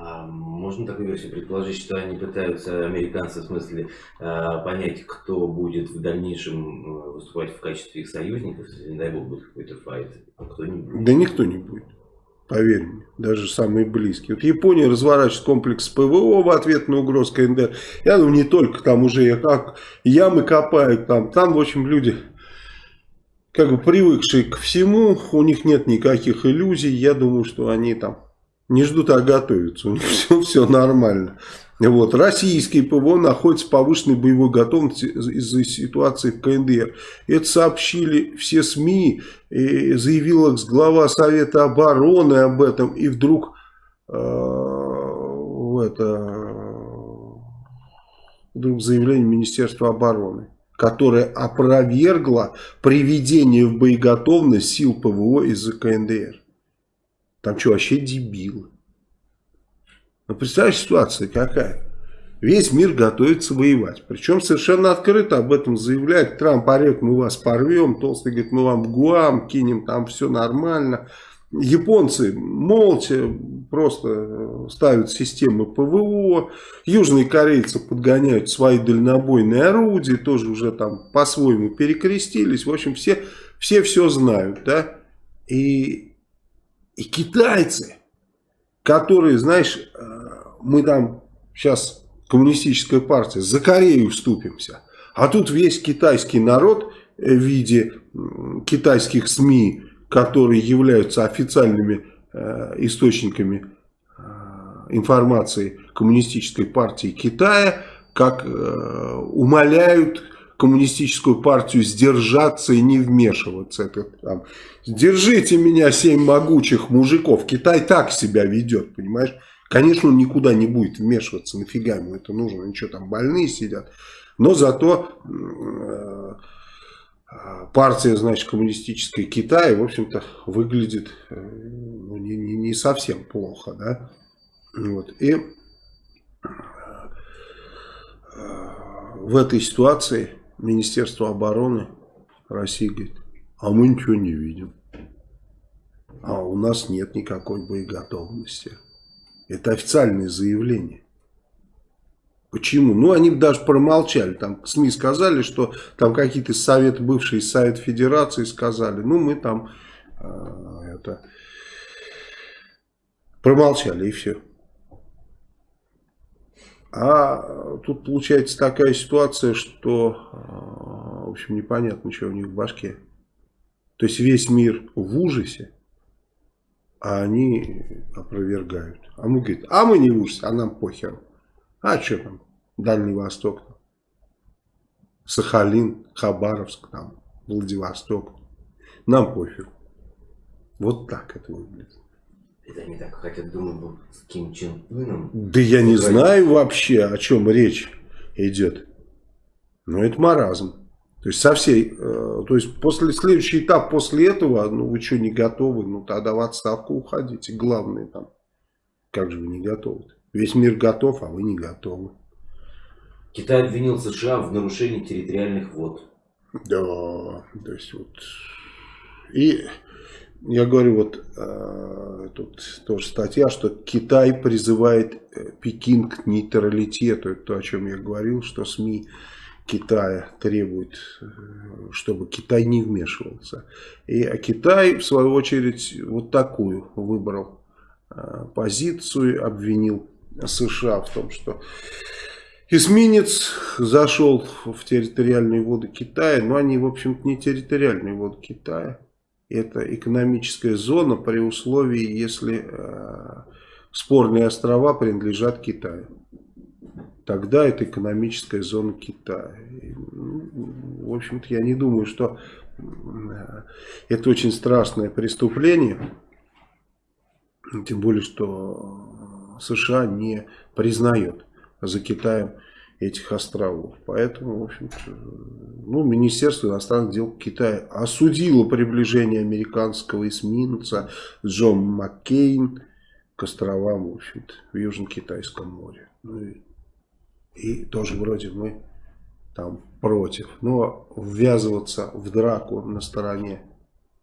А можно такую версию предположить, что они пытаются, американцы, в смысле, а, понять, кто будет в дальнейшем э, выступать в качестве их союзников, если, не дай бог, будет какой-то файт, а кто не будет? Да никто не будет. Поверь мне, даже самые близкие. Вот Япония разворачивает комплекс ПВО в ответ на угрозу КНДР. Я думаю, не только там уже как ямы копают, там, там в общем, люди как бы привыкшие к всему, у них нет никаких иллюзий. Я думаю, что они там не ждут, а готовятся. У них все, все нормально. Вот. Российские ПВО находятся в повышенной боевой готовности из-за ситуации в КНДР. Это сообщили все СМИ, и заявила глава Совета обороны об этом, и вдруг э, это, вдруг заявление Министерства обороны которое опровергло приведение в боеготовность сил ПВО из-за КНДР. Там что, вообще дебилы? Ну, представляешь, ситуация какая? Весь мир готовится воевать. Причем совершенно открыто об этом заявляет. Трамп орет, мы вас порвем. Толстый говорит, мы вам в Гуам кинем, там все нормально. Японцы молча просто ставят системы ПВО. Южные корейцы подгоняют свои дальнобойные орудия. Тоже уже там по-своему перекрестились. В общем, все все, все знают. Да? И и китайцы, которые, знаешь, э, мы там сейчас коммунистическая партия, за Корею вступимся. А тут весь китайский народ в виде китайских СМИ, которые являются официальными э, источниками э, информации коммунистической партии Китая, как умоляют коммунистическую партию сдержаться и не вмешиваться. Это, там, Держите меня, семь могучих мужиков. Китай так себя ведет, понимаешь? Конечно, он никуда не будет вмешиваться, нафига ему это нужно, ничего там больные сидят. Но зато э, партия, значит, коммунистическая Китая, в общем-то, выглядит э, ну, не, не, не совсем плохо, да. Вот. И э, в этой ситуации Министерство обороны России говорит, а мы ничего не видим. А у нас нет никакой боеготовности. Это официальное заявление. Почему? Ну, они даже промолчали. Там СМИ сказали, что там какие-то советы, бывшие Совет Федерации сказали, ну, мы там э, это промолчали и все. А тут получается такая ситуация, что, а, в общем, непонятно, что у них в башке. То есть весь мир в ужасе, а они опровергают. А мы говорим, а мы не в ужасе, а нам похер. А что там, Дальний Восток, Сахалин, Хабаровск, там, Владивосток. Нам пофиг. Вот так это выглядит. Это они так хотят дружбу с Ким Чен Ыном. Да я не знаю вообще, о чем речь идет. Ну, это маразм. То есть, со всей, э, то есть, после, следующий этап после этого, ну, вы что, не готовы? Ну, тогда в отставку уходите. Главное там, как же вы не готовы? -то? Весь мир готов, а вы не готовы. Китай обвинил США в нарушении территориальных вод. Да, то есть вот... И я говорю, вот э, тут тоже статья, что Китай призывает э, Пекин к нейтралитету. Это то, о чем я говорил, что СМИ Китая требуют, э, чтобы Китай не вмешивался. И а Китай, в свою очередь, вот такую выбрал э, позицию, обвинил США в том, что эсминец зашел в территориальные воды Китая, но они, в общем-то, не территориальные воды Китая. Это экономическая зона при условии, если э, спорные острова принадлежат Китаю. Тогда это экономическая зона Китая. И, ну, в общем-то, я не думаю, что э, это очень страшное преступление. Тем более, что США не признает за Китаем этих островов. Поэтому, в общем ну, Министерство иностранных дел Китая осудило приближение американского эсминца Джон Маккейн к островам, в общем-то, в Южно-Китайском море. Ну, и, и тоже вроде мы там против. Но ввязываться в драку на стороне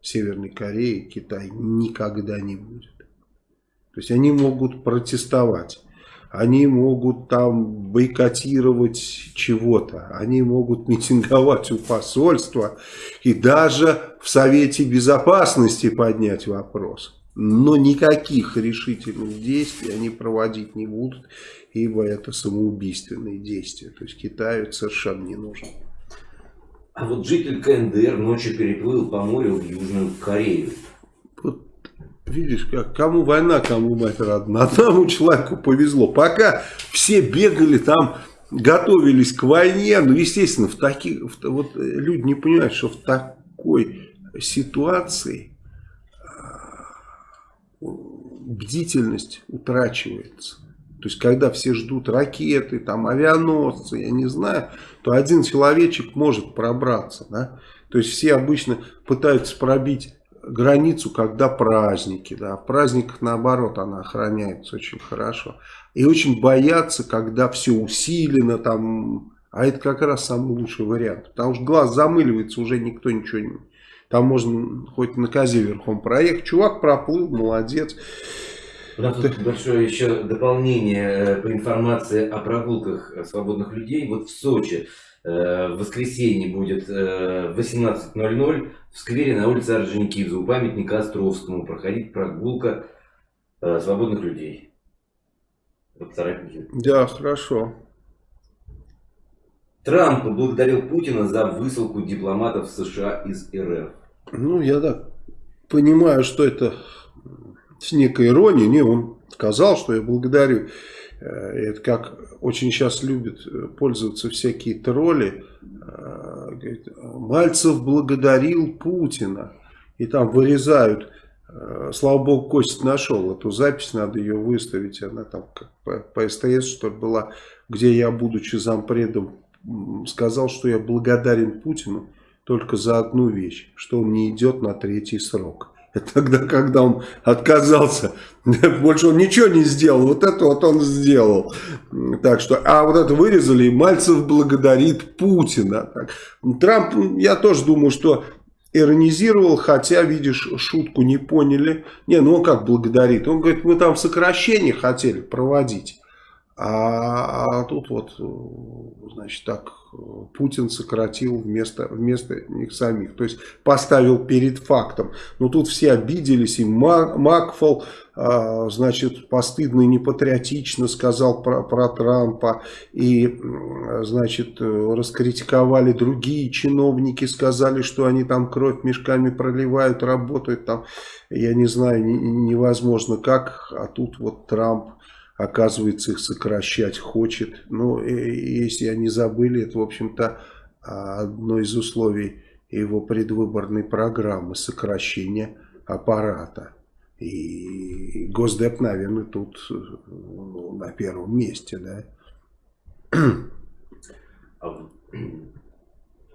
Северной Кореи Китай никогда не будет. То есть они могут протестовать, они могут там бойкотировать чего-то, они могут митинговать у посольства и даже в Совете Безопасности поднять вопрос. Но никаких решительных действий они проводить не будут, ибо это самоубийственные действия. То есть Китаю совершенно не нужно. А вот житель КНДР ночью переплыл по морю в Южную Корею. Видишь, как кому война, кому мать родна. Одному человеку повезло. Пока все бегали там, готовились к войне, ну, естественно, в таких, в, вот э, люди не понимают, что в такой ситуации а, бдительность утрачивается. То есть, когда все ждут ракеты, там, авианосцы, я не знаю, то один человечек может пробраться. Да? То есть, все обычно пытаются пробить границу, когда праздники. Да. В праздниках, наоборот, она охраняется очень хорошо. И очень боятся, когда все усилено, там, а это как раз самый лучший вариант. Потому что глаз замыливается, уже никто ничего не... Там можно хоть на козе верхом проехать. Чувак проплыл, молодец. Нас тут большое еще дополнение э, по информации о прогулках свободных людей. Вот в Сочи Э, в воскресенье будет в 18.00 в сквере на улице Орджоникидзе у памятника Островскому проходить прогулка э, свободных людей. Да, хорошо. Трамп поблагодарил Путина за высылку дипломатов США из РФ. Ну, я так понимаю, что это с некой иронией. Не, он сказал, что я благодарю. Э, это как очень сейчас любят э, пользоваться всякие тролли. Э, Мальцев благодарил Путина. И там вырезают. Слава богу, Костя нашел эту запись, надо ее выставить. Она там как по, по СТС, что была, где я, будучи зампредом, сказал, что я благодарен Путину только за одну вещь, что он не идет на третий срок. Тогда, когда он отказался, больше он ничего не сделал. Вот это вот он сделал. Так что, а вот это вырезали, и Мальцев благодарит Путина. Трамп, я тоже думаю, что иронизировал, хотя, видишь, шутку не поняли. Не, ну он как благодарит? Он говорит, мы там сокращение хотели проводить. А, а тут вот, значит, так Путин сократил вместо, вместо них самих. То есть поставил перед фактом. Но тут все обиделись. И Макфол, а, значит, постыдно и непатриотично сказал про, про Трампа. И, значит, раскритиковали другие чиновники. Сказали, что они там кровь мешками проливают, работают там. Я не знаю, невозможно как. А тут вот Трамп оказывается, их сокращать хочет. Но если они забыли, это, в общем-то, одно из условий его предвыборной программы сокращение аппарата. И Госдеп, наверное, тут ну, на первом месте, да. А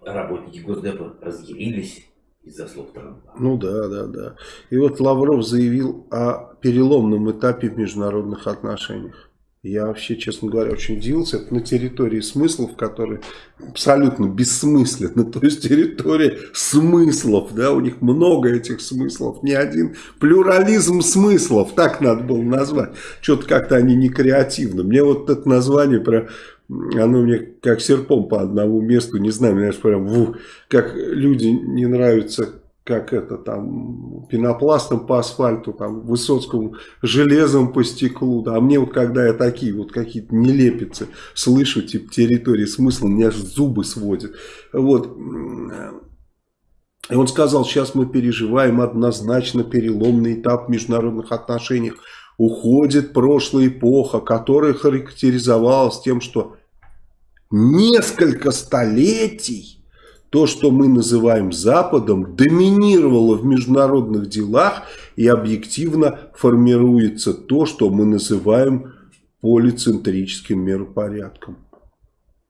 работники Госдепа разъярились из-за слов Трампа. Ну да, да, да. И вот Лавров заявил о переломном этапе в международных отношениях. Я вообще, честно говоря, очень удивился. Это на территории смыслов, которые абсолютно бессмысленны. То есть территория смыслов, да, у них много этих смыслов. Не один плюрализм смыслов, так надо было назвать. Что-то как-то они не креативны. Мне вот это название про оно мне как серпом по одному месту, не знаю, знаешь, прям, ву, как люди не нравятся как это там, пенопластом по асфальту, там, Высоцкому железом по стеклу. Да. А мне вот, когда я такие вот какие-то нелепицы слышу, типа территории смысла, меня аж зубы сводят. Вот. И он сказал, сейчас мы переживаем однозначно переломный этап в международных отношениях. Уходит прошлая эпоха, которая характеризовалась тем, что несколько столетий то, что мы называем Западом, доминировало в международных делах и объективно формируется то, что мы называем полицентрическим миропорядком.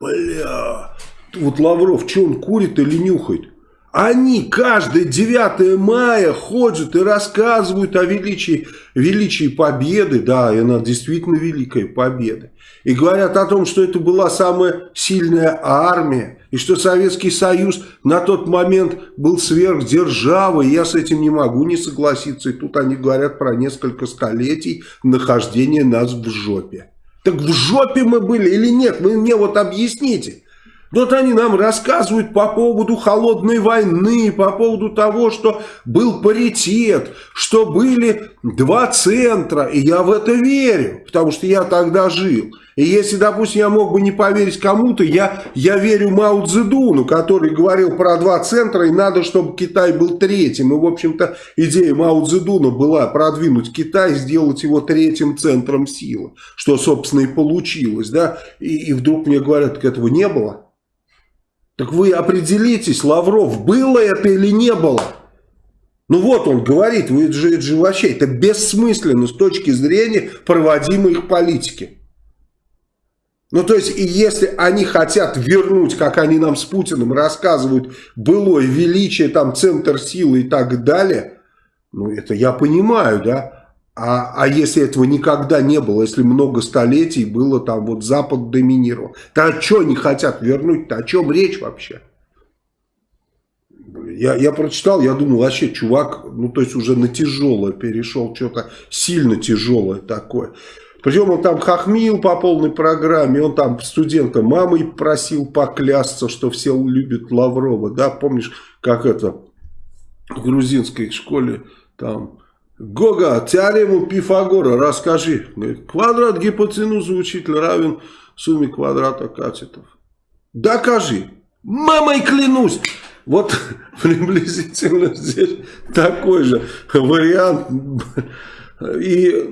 Бля, вот Лавров, что он курит или нюхает? Они каждое 9 мая ходят и рассказывают о величии, величии победы. Да, и она действительно великая победа. И говорят о том, что это была самая сильная армия. И что Советский Союз на тот момент был сверхдержавой. Я с этим не могу не согласиться. И тут они говорят про несколько столетий нахождения нас в жопе. Так в жопе мы были или нет? Вы мне вот объясните. Вот они нам рассказывают по поводу холодной войны, по поводу того, что был паритет, что были два центра. И я в это верю, потому что я тогда жил. И если, допустим, я мог бы не поверить кому-то, я, я верю Мао Цзэдуну, который говорил про два центра, и надо, чтобы Китай был третьим. И, в общем-то, идея Мао Цзэдуна была продвинуть Китай, сделать его третьим центром силы, что, собственно, и получилось. Да? И, и вдруг мне говорят, так этого не было. Так вы определитесь, Лавров, было это или не было? Ну вот он говорит, вы, же, это же вообще это бессмысленно с точки зрения проводимой их политики. Ну, то есть, и если они хотят вернуть, как они нам с Путиным рассказывают, былое величие, там, центр силы и так далее, ну, это я понимаю, да. А, а если этого никогда не было, если много столетий было там вот Запад доминировал, то а что они хотят вернуть-то? О чем речь вообще? Я, я прочитал, я думал, вообще чувак, ну то есть уже на тяжелое перешел, что-то сильно тяжелое такое. Причем он там хохмил по полной программе, он там студента мамой просил поклясться, что все любят Лаврова, да, помнишь, как это в грузинской школе там Гога, теорему Пифагора расскажи. Квадрат гипотенузы учителя равен сумме квадрата катетов. Докажи. Мамой клянусь. Вот приблизительно здесь такой же вариант. И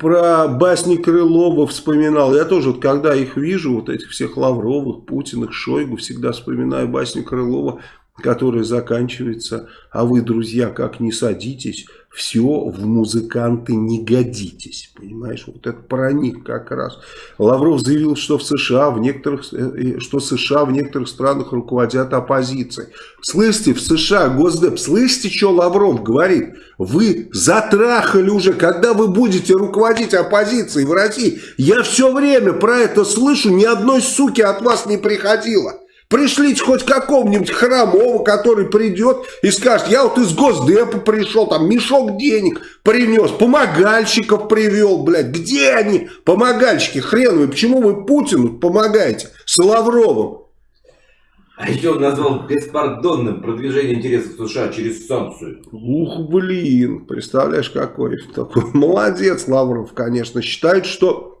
про басни Крылова вспоминал. Я тоже, вот, когда их вижу, вот этих всех Лавровых, Путиных, Шойгу, всегда вспоминаю басню Крылова, которая заканчивается «А вы, друзья, как не садитесь, все в музыканты не годитесь. Понимаешь, вот это про них как раз. Лавров заявил, что в США в некоторых, э, что США в некоторых странах руководят оппозицией. Слышите, в США Госдеп, слышите, что Лавров говорит? Вы затрахали уже, когда вы будете руководить оппозицией в России. Я все время про это слышу, ни одной суки от вас не приходило. Пришлите хоть какого-нибудь хромого, который придет и скажет, я вот из Госдепа пришел, там мешок денег принес, помогальщиков привел, блядь. Где они, помогальщики хреновые? Почему вы Путину помогаете с Лавровым? А еще он назвал беспардонным продвижение интересов США через санкцию. Ух, блин, представляешь, какой такой. Молодец, Лавров, конечно. Считает, что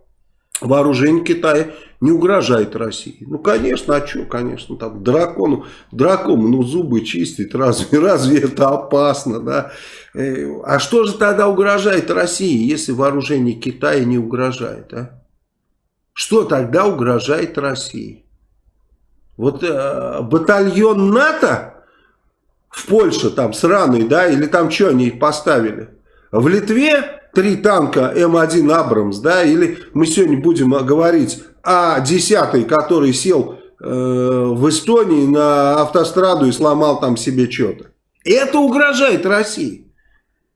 вооружение Китая не угрожает России. Ну, конечно, а что, конечно, там дракону, дракону, ну, зубы чистить, разве, разве это опасно, да? Э, а что же тогда угрожает России, если вооружение Китая не угрожает, а? Что тогда угрожает России? Вот э, батальон НАТО в Польше, там, сраный, да, или там что они поставили? В Литве три танка М1 Абрамс, да, или мы сегодня будем говорить о десятый, который сел в Эстонии на автостраду и сломал там себе что-то. Это угрожает России.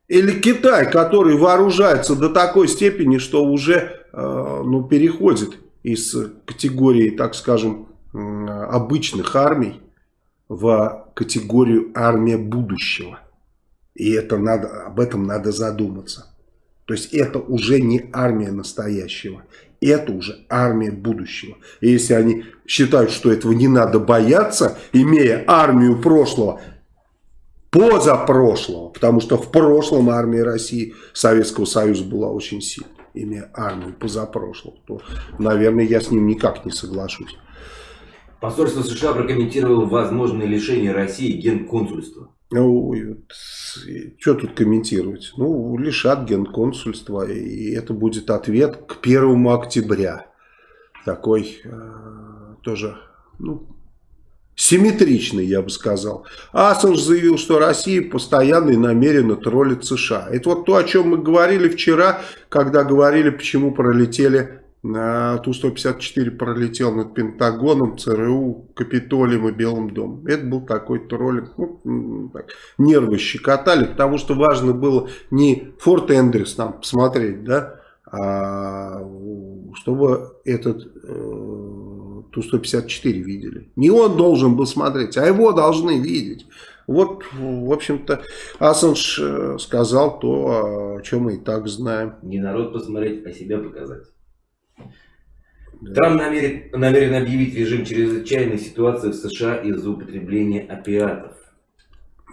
Или Китай, который вооружается до такой степени, что уже ну, переходит из категории, так скажем, обычных армий в категорию армия будущего. И это надо, об этом надо задуматься. То есть это уже не армия настоящего. Это уже армия будущего. И если они считают, что этого не надо бояться, имея армию прошлого, позапрошлого, потому что в прошлом армия России, Советского Союза была очень сильной, имея армию позапрошлого, то, наверное, я с ним никак не соглашусь. Посольство США прокомментировало возможное лишение России генконсульства. Ну, что тут комментировать? Ну, лишат генконсульства, и это будет ответ к 1 октября. Такой э, тоже, ну, симметричный, я бы сказал. Ассанж заявил, что Россия постоянно и намеренно троллит США. Это вот то, о чем мы говорили вчера, когда говорили, почему пролетели Ту-154 пролетел над Пентагоном, ЦРУ, Капитолием и Белым домом. Это был такой троллинг. Ну, так, нервы щекотали, потому что важно было не Форт Эндрюс нам посмотреть, да, а чтобы этот э, Ту-154 видели. Не он должен был смотреть, а его должны видеть. Вот, в общем-то, Ассанж э, сказал то, о чем мы и так знаем. Не народ посмотреть, а себя показать. Трамп намерен, намерен объявить режим чрезвычайной ситуации в США из-за употребления опиатов.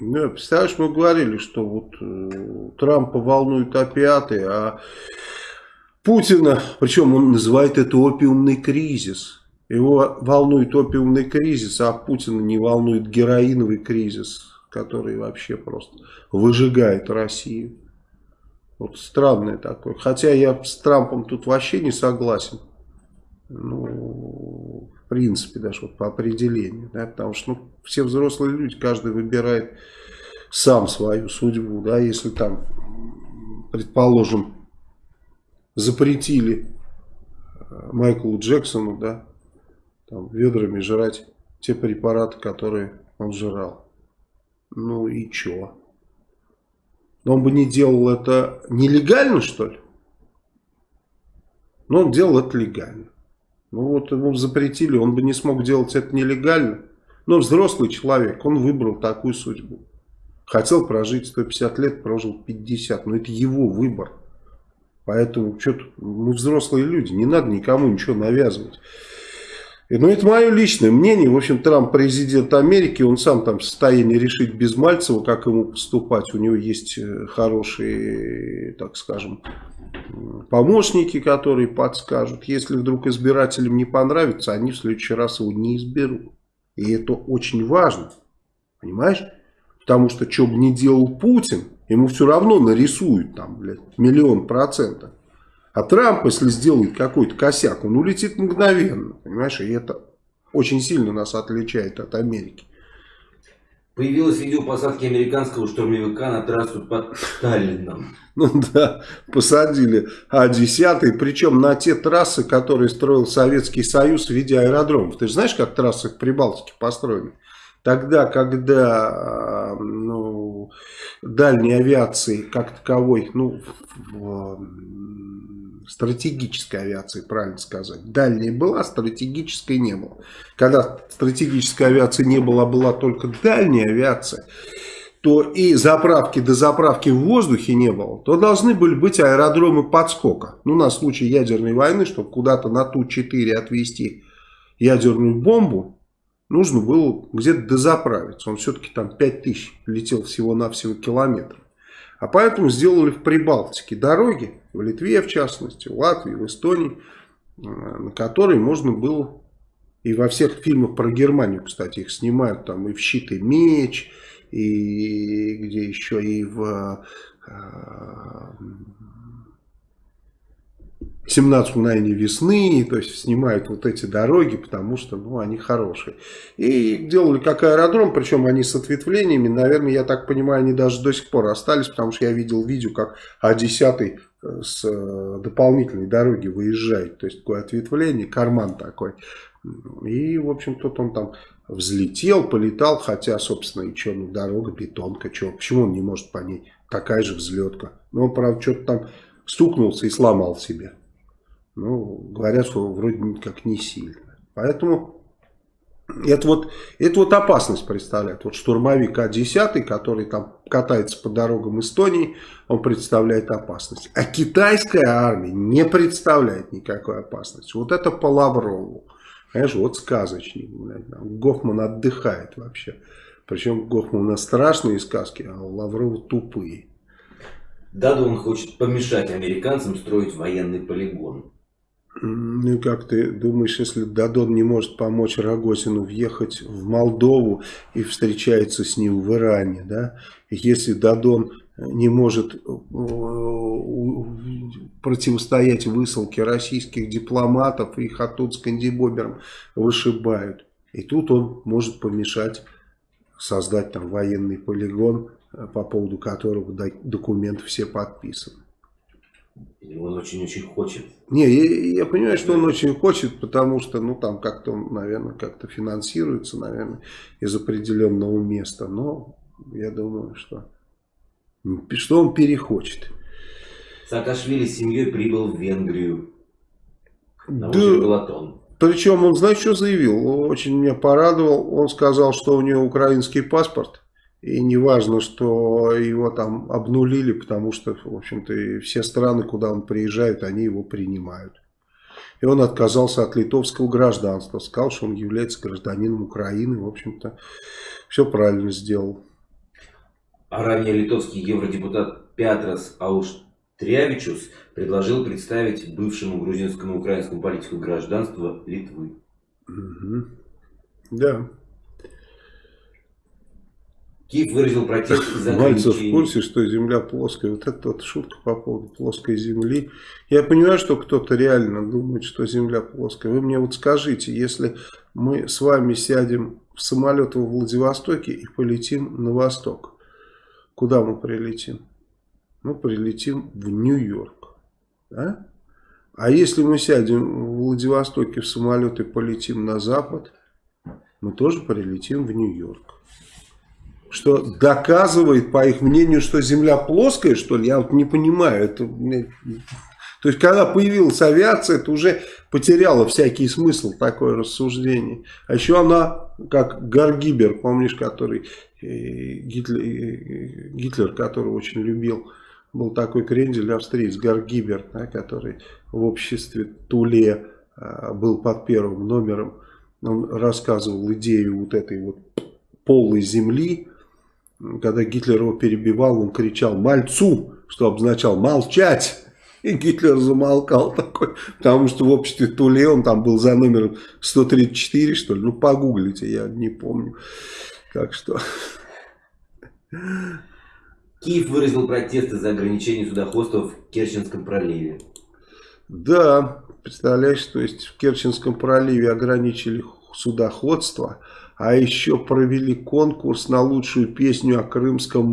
Да, представляешь, мы говорили, что вот э, Трампа волнуют опиаты, а Путина, причем он называет это опиумный кризис. Его волнует опиумный кризис, а Путина не волнует героиновый кризис, который вообще просто выжигает Россию. Вот странное такое. Хотя я с Трампом тут вообще не согласен ну, в принципе, даже вот по определению, да, потому что ну, все взрослые люди, каждый выбирает сам свою судьбу, да, если там, предположим, запретили э, Майклу Джексону, да, там, ведрами жрать те препараты, которые он жрал. Ну и чё? Но он бы не делал это нелегально, что ли? Но он делал это легально. Ну вот ему запретили, он бы не смог делать это нелегально. Но взрослый человек, он выбрал такую судьбу. Хотел прожить 150 лет, прожил 50. Но это его выбор. Поэтому что мы взрослые люди, не надо никому ничего навязывать. Ну, это мое личное мнение. В общем, Трамп президент Америки, он сам там в состоянии решить без Мальцева, как ему поступать. У него есть э, хорошие, так скажем, помощники, которые подскажут. Если вдруг избирателям не понравится, они в следующий раз его не изберут. И это очень важно. Понимаешь? Потому что, что бы ни делал Путин, ему все равно нарисуют там, блядь, миллион процентов. А Трамп, если сделает какой-то косяк, он улетит мгновенно. Понимаешь, и это очень сильно нас отличает от Америки. Появилось видео посадки американского штурмовика на трассу под Таллином. Ну да, посадили А-10, причем на те трассы, которые строил Советский Союз в виде аэродромов. Ты же знаешь, как трассы в Прибалтике построены? Тогда, когда ну, дальней авиации как таковой, ну, в, стратегической авиации, правильно сказать. Дальняя была, стратегической не было. Когда стратегической авиации не было, а была только дальняя авиация, то и заправки до заправки в воздухе не было, то должны были быть аэродромы подскока. Ну, на случай ядерной войны, чтобы куда-то на Ту-4 отвезти ядерную бомбу, нужно было где-то дозаправиться. Он все-таки там 5000 летел всего-навсего километров. А поэтому сделали в Прибалтике дороги, в Литве в частности, в Латвии, в Эстонии, э, на которые можно было, и во всех фильмах про Германию, кстати, их снимают, там и в «Щит и меч», и где еще, и в э, 17 мгновений весны, то есть снимают вот эти дороги, потому что ну, они хорошие. И делали как аэродром, причем они с ответвлениями, наверное, я так понимаю, они даже до сих пор остались, потому что я видел видео, как А10 э, с э, дополнительной дороги выезжает, то есть такое ответвление, карман такой. И, в общем, тут он там взлетел, полетал, хотя, собственно, и что, ну, дорога, бетонка, что, почему он не может по ней? Такая же взлетка. Но он, правда, что-то там стукнулся и сломал себе. Ну, говорят, что вроде как не сильно. Поэтому это вот, это вот опасность представляет. Вот штурмовик А-10, который там катается по дорогам Эстонии, он представляет опасность. А китайская армия не представляет никакой опасности. Вот это по Лаврову. Понимаешь, вот сказочник. Гофман отдыхает вообще. Причем Гофман у нас страшные сказки, а у Лаврова тупые. Дадон хочет помешать американцам строить военный полигон. Ну как ты думаешь, если Дадон не может помочь Рогозину въехать в Молдову и встречается с ним в Иране, да? Если Дадон не может э, противостоять высылке российских дипломатов, их оттуда с кандибобером вышибают. И тут он может помешать создать там военный полигон, э, по поводу которого документы все подписаны. Он очень-очень хочет. Не, я, я понимаю, что он очень хочет, потому что, ну, там как-то наверное, как-то финансируется, наверное, из определенного места. Но я думаю, что, что он перехочет. Саакашвили с семьей прибыл в Венгрию. На да, Причем он, знаешь, что заявил? Очень меня порадовал. Он сказал, что у него украинский паспорт. И не важно, что его там обнулили, потому что, в общем-то, все страны, куда он приезжает, они его принимают. И он отказался от литовского гражданства. Сказал, что он является гражданином Украины. В общем-то, все правильно сделал. А ранее литовский евродепутат Пятрас Ауштрявичус предложил представить бывшему грузинскому украинскому политику гражданства Литвы. Угу. Да. Киев выразил протест из-за Мальцев в курсе, что Земля плоская. Вот это вот шутка по поводу плоской Земли. Я понимаю, что кто-то реально думает, что Земля плоская. Вы мне вот скажите, если мы с вами сядем в самолет во Владивостоке и полетим на восток, куда мы прилетим? Мы прилетим в Нью-Йорк. Да? А если мы сядем в Владивостоке в самолет и полетим на запад, мы тоже прилетим в Нью-Йорк что доказывает, по их мнению, что Земля плоская, что ли, я вот не понимаю. Это, то есть, когда появилась авиация, это уже потеряло всякий смысл, такое рассуждение. А еще она, как Гаргибер, помнишь, который э, Гитлер, э, Гитлер который очень любил, был такой крендель австриец, Гаргибер, да, который в обществе Туле а, был под первым номером. Он рассказывал идею вот этой вот полой земли, когда Гитлер его перебивал, он кричал «Мальцу!», что обозначал «молчать!». И Гитлер замолкал такой, потому что в обществе Туле он там был за номером 134, что ли. Ну, погуглите, я не помню. Так что... Киев выразил протесты за ограничение судоходства в Керченском проливе. Да, представляешь, то есть в Керченском проливе ограничили судоходство, а еще провели конкурс на лучшую песню о крымском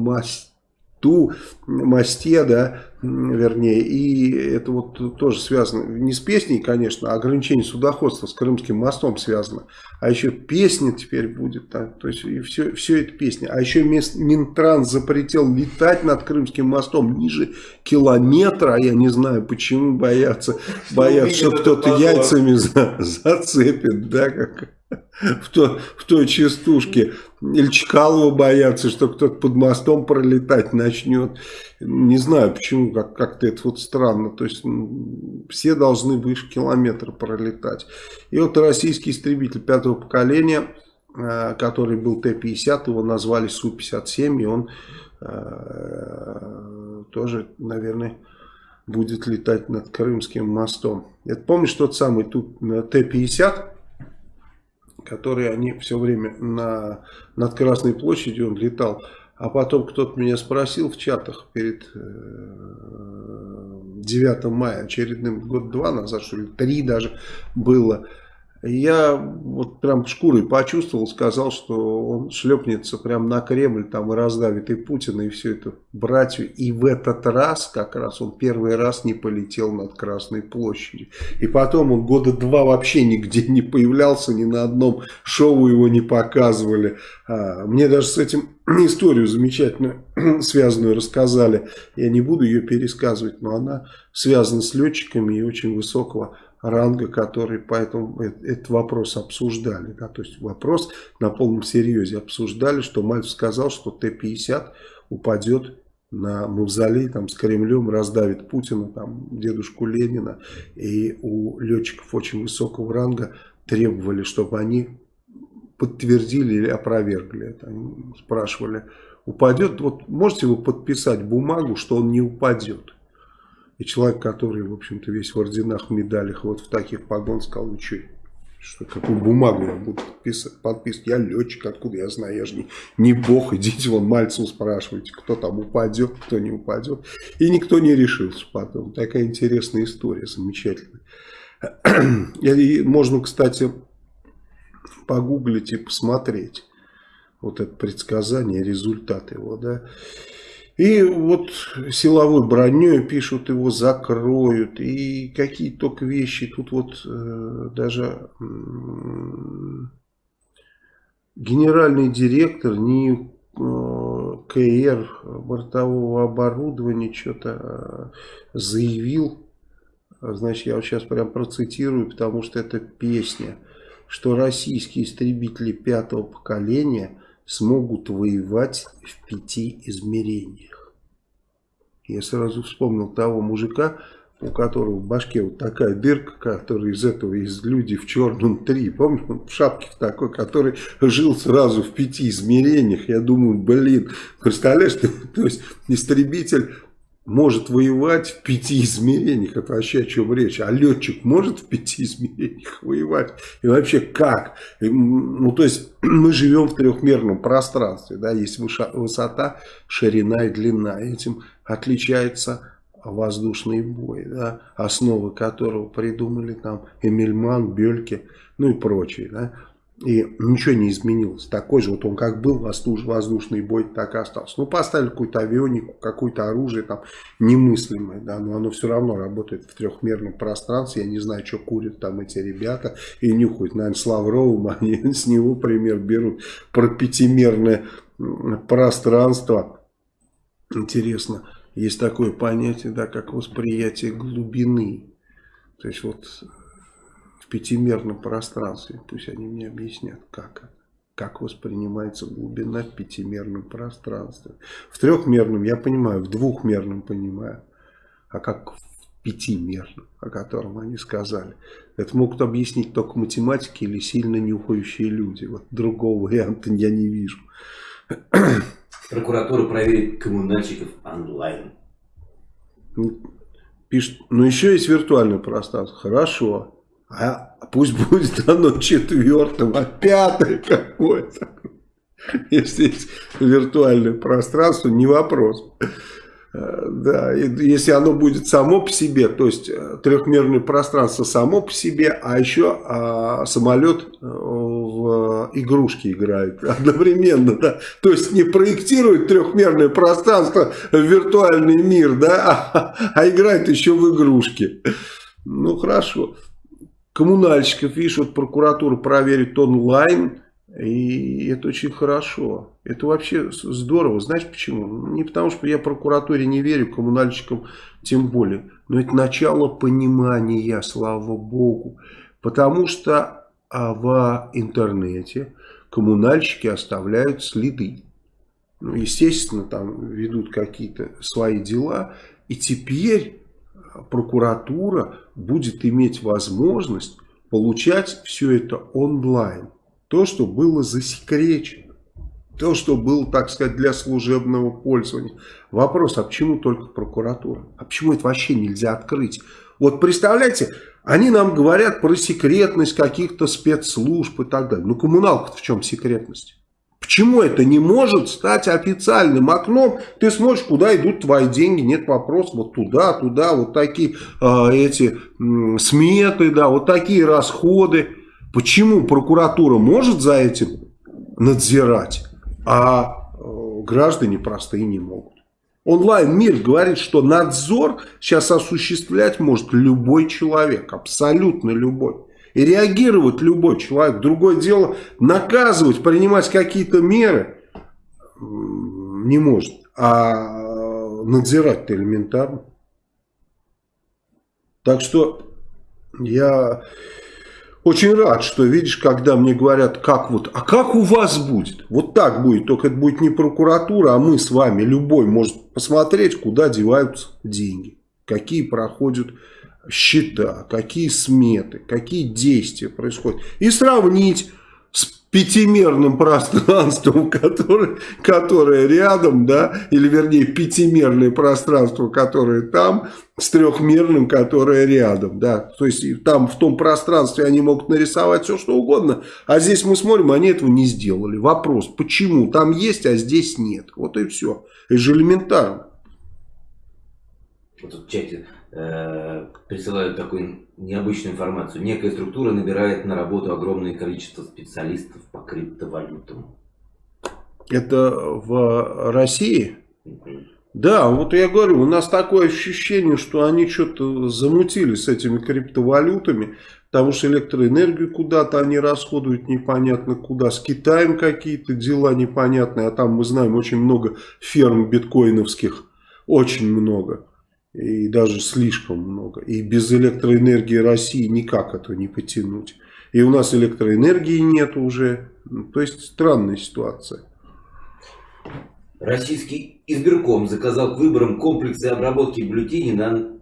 мосту, мосте, да, вернее, и это вот тоже связано, не с песней, конечно, а ограничение судоходства с Крымским мостом связано, а еще песня теперь будет, да, то есть и все, все это песня, а еще Минтранс запретил летать над Крымским мостом ниже километра, а я не знаю, почему боятся, боятся, что кто-то яйцами за, зацепит, да, как в, то, в той частушке. Или Чкалова боятся, что кто-то под мостом пролетать начнет. Не знаю, почему, как-то как это вот странно. То есть все должны выше километра пролетать. И вот российский истребитель пятого поколения, э, который был Т-50, его назвали Су-57, и он э, тоже, наверное, будет летать над Крымским мостом. Это помнишь тот самый тут э, Т-50? Которые они все время на, над Красной площадью он летал. А потом кто-то меня спросил в чатах перед 9 э, мая, очередным год-два назад, что ли, три даже было. Я вот прям шкурой почувствовал, сказал, что он шлепнется прям на Кремль там и раздавит и Путина, и все это братью. И в этот раз, как раз, он первый раз не полетел над Красной площадью. И потом он года два вообще нигде не появлялся, ни на одном шоу его не показывали. А, мне даже с этим историю замечательную, связанную рассказали. Я не буду ее пересказывать, но она связана с летчиками и очень высокого ранга, которые поэтому этот вопрос обсуждали. Да, то есть вопрос на полном серьезе обсуждали, что Мальцев сказал, что Т-50 упадет на мавзолей там, с Кремлем, раздавит Путина, там, дедушку Ленина. И у летчиков очень высокого ранга требовали, чтобы они подтвердили или опровергли это. Они спрашивали, упадет, вот можете вы подписать бумагу, что он не упадет? И человек, который, в общем-то, весь в орденах, медалях, вот в таких погон, сказал, ну что, что, какую бумагу я буду подписывать, подписывать? Я летчик, откуда я знаю, я же не, не бог, идите вон Мальцеву спрашивайте, кто там упадет, кто не упадет. И никто не решился потом. Такая интересная история, замечательная. И можно, кстати, погуглить и посмотреть вот это предсказание, результат его, да. И вот силовой броней пишут, его закроют. И какие только вещи. Тут вот э, даже э, генеральный директор не э, КР бортового оборудования что-то э, заявил. Значит, я вот сейчас прям процитирую, потому что это песня. Что российские истребители пятого поколения – смогут воевать в пяти измерениях. Я сразу вспомнил того мужика, у которого в башке вот такая дырка, который из этого, из люди в черном три, помню, он в шапке такой, который жил сразу в пяти измерениях. Я думаю, блин, представляешь, то есть истребитель может воевать в пяти измерениях. Это вообще о чем речь. А летчик может в пяти измерениях воевать? И вообще как? Ну, то есть мы живем в трехмерном пространстве. Да? Есть высота, ширина и длина. Этим отличается воздушный бой, да? основы которого придумали там Эмильман, Бельке, ну и прочие. Да? И ничего не изменилось. Такой же, вот он как был, воздушный бой, так и остался. Ну, поставили какую-то авионику, какое-то оружие там немыслимое, да, но оно все равно работает в трехмерном пространстве. Я не знаю, что курят там эти ребята и нюхают. Наверное, с Лавровым они с него пример берут про пятимерное пространство. Интересно, есть такое понятие, да, как восприятие глубины. То есть вот в пятимерном пространстве. Пусть они мне объяснят, как это. Как воспринимается глубина в пятимерном пространстве. В трехмерном я понимаю, в двухмерном понимаю. А как в пятимерном, о котором они сказали. Это могут объяснить только математики или сильно нюхающие люди. Вот другого варианта я не вижу. Прокуратура проверит коммунальщиков онлайн. Пишет, ну еще есть виртуальное пространство. Хорошо. А пусть будет оно четвертым, а пятое какое-то. Если есть виртуальное пространство, не вопрос. Э, да, если оно будет само по себе, то есть э, трехмерное пространство само по себе, а еще а, самолет э, в игрушки играет одновременно, да, то есть не проектирует трехмерное пространство в виртуальный мир, да, а, а играет еще в игрушки. Ну хорошо коммунальщиков, видишь, вот прокуратура проверит онлайн, и это очень хорошо. Это вообще здорово. Знаешь почему? Не потому, что я прокуратуре не верю, коммунальщикам тем более. Но это начало понимания, слава богу. Потому что а в интернете коммунальщики оставляют следы. Ну, естественно, там ведут какие-то свои дела. И теперь прокуратура будет иметь возможность получать все это онлайн. То, что было засекречено. То, что было, так сказать, для служебного пользования. Вопрос, а почему только прокуратура? А почему это вообще нельзя открыть? Вот представляете, они нам говорят про секретность каких-то спецслужб и так далее. Ну коммуналка в чем секретность? Почему это не может стать официальным окном? Ты смотришь, куда идут твои деньги, нет вопросов, вот туда, туда, вот такие э, эти э, сметы, да, вот такие расходы. Почему прокуратура может за этим надзирать, а э, граждане простые не могут? Онлайн-мир говорит, что надзор сейчас осуществлять может любой человек, абсолютно любой. И реагировать любой человек. Другое дело, наказывать, принимать какие-то меры не может. А надзирать-то элементарно. Так что я очень рад, что видишь, когда мне говорят, как вот, а как у вас будет? Вот так будет, только это будет не прокуратура, а мы с вами, любой может посмотреть, куда деваются деньги, какие проходят счета, какие сметы, какие действия происходят. И сравнить пятимерным пространством, которое, которое рядом, да, или вернее пятимерное пространство, которое там, с трехмерным, которое рядом, да. То есть там в том пространстве они могут нарисовать все, что угодно, а здесь мы смотрим, они этого не сделали. Вопрос, почему? Там есть, а здесь нет. Вот и все. Это же элементарно. Вот в чате присылают такую необычную информацию. Некая структура набирает на работу огромное количество специалистов по криптовалютам. Это в России? Да, вот я говорю, у нас такое ощущение, что они что-то замутили с этими криптовалютами, потому что электроэнергию куда-то они расходуют непонятно куда, с Китаем какие-то дела непонятные, а там мы знаем очень много ферм биткоиновских, очень много и даже слишком много. И без электроэнергии России никак это не потянуть. И у нас электроэнергии нет уже. То есть странная ситуация. Российский избирком заказал к выборам комплексы обработки бюллетеней на,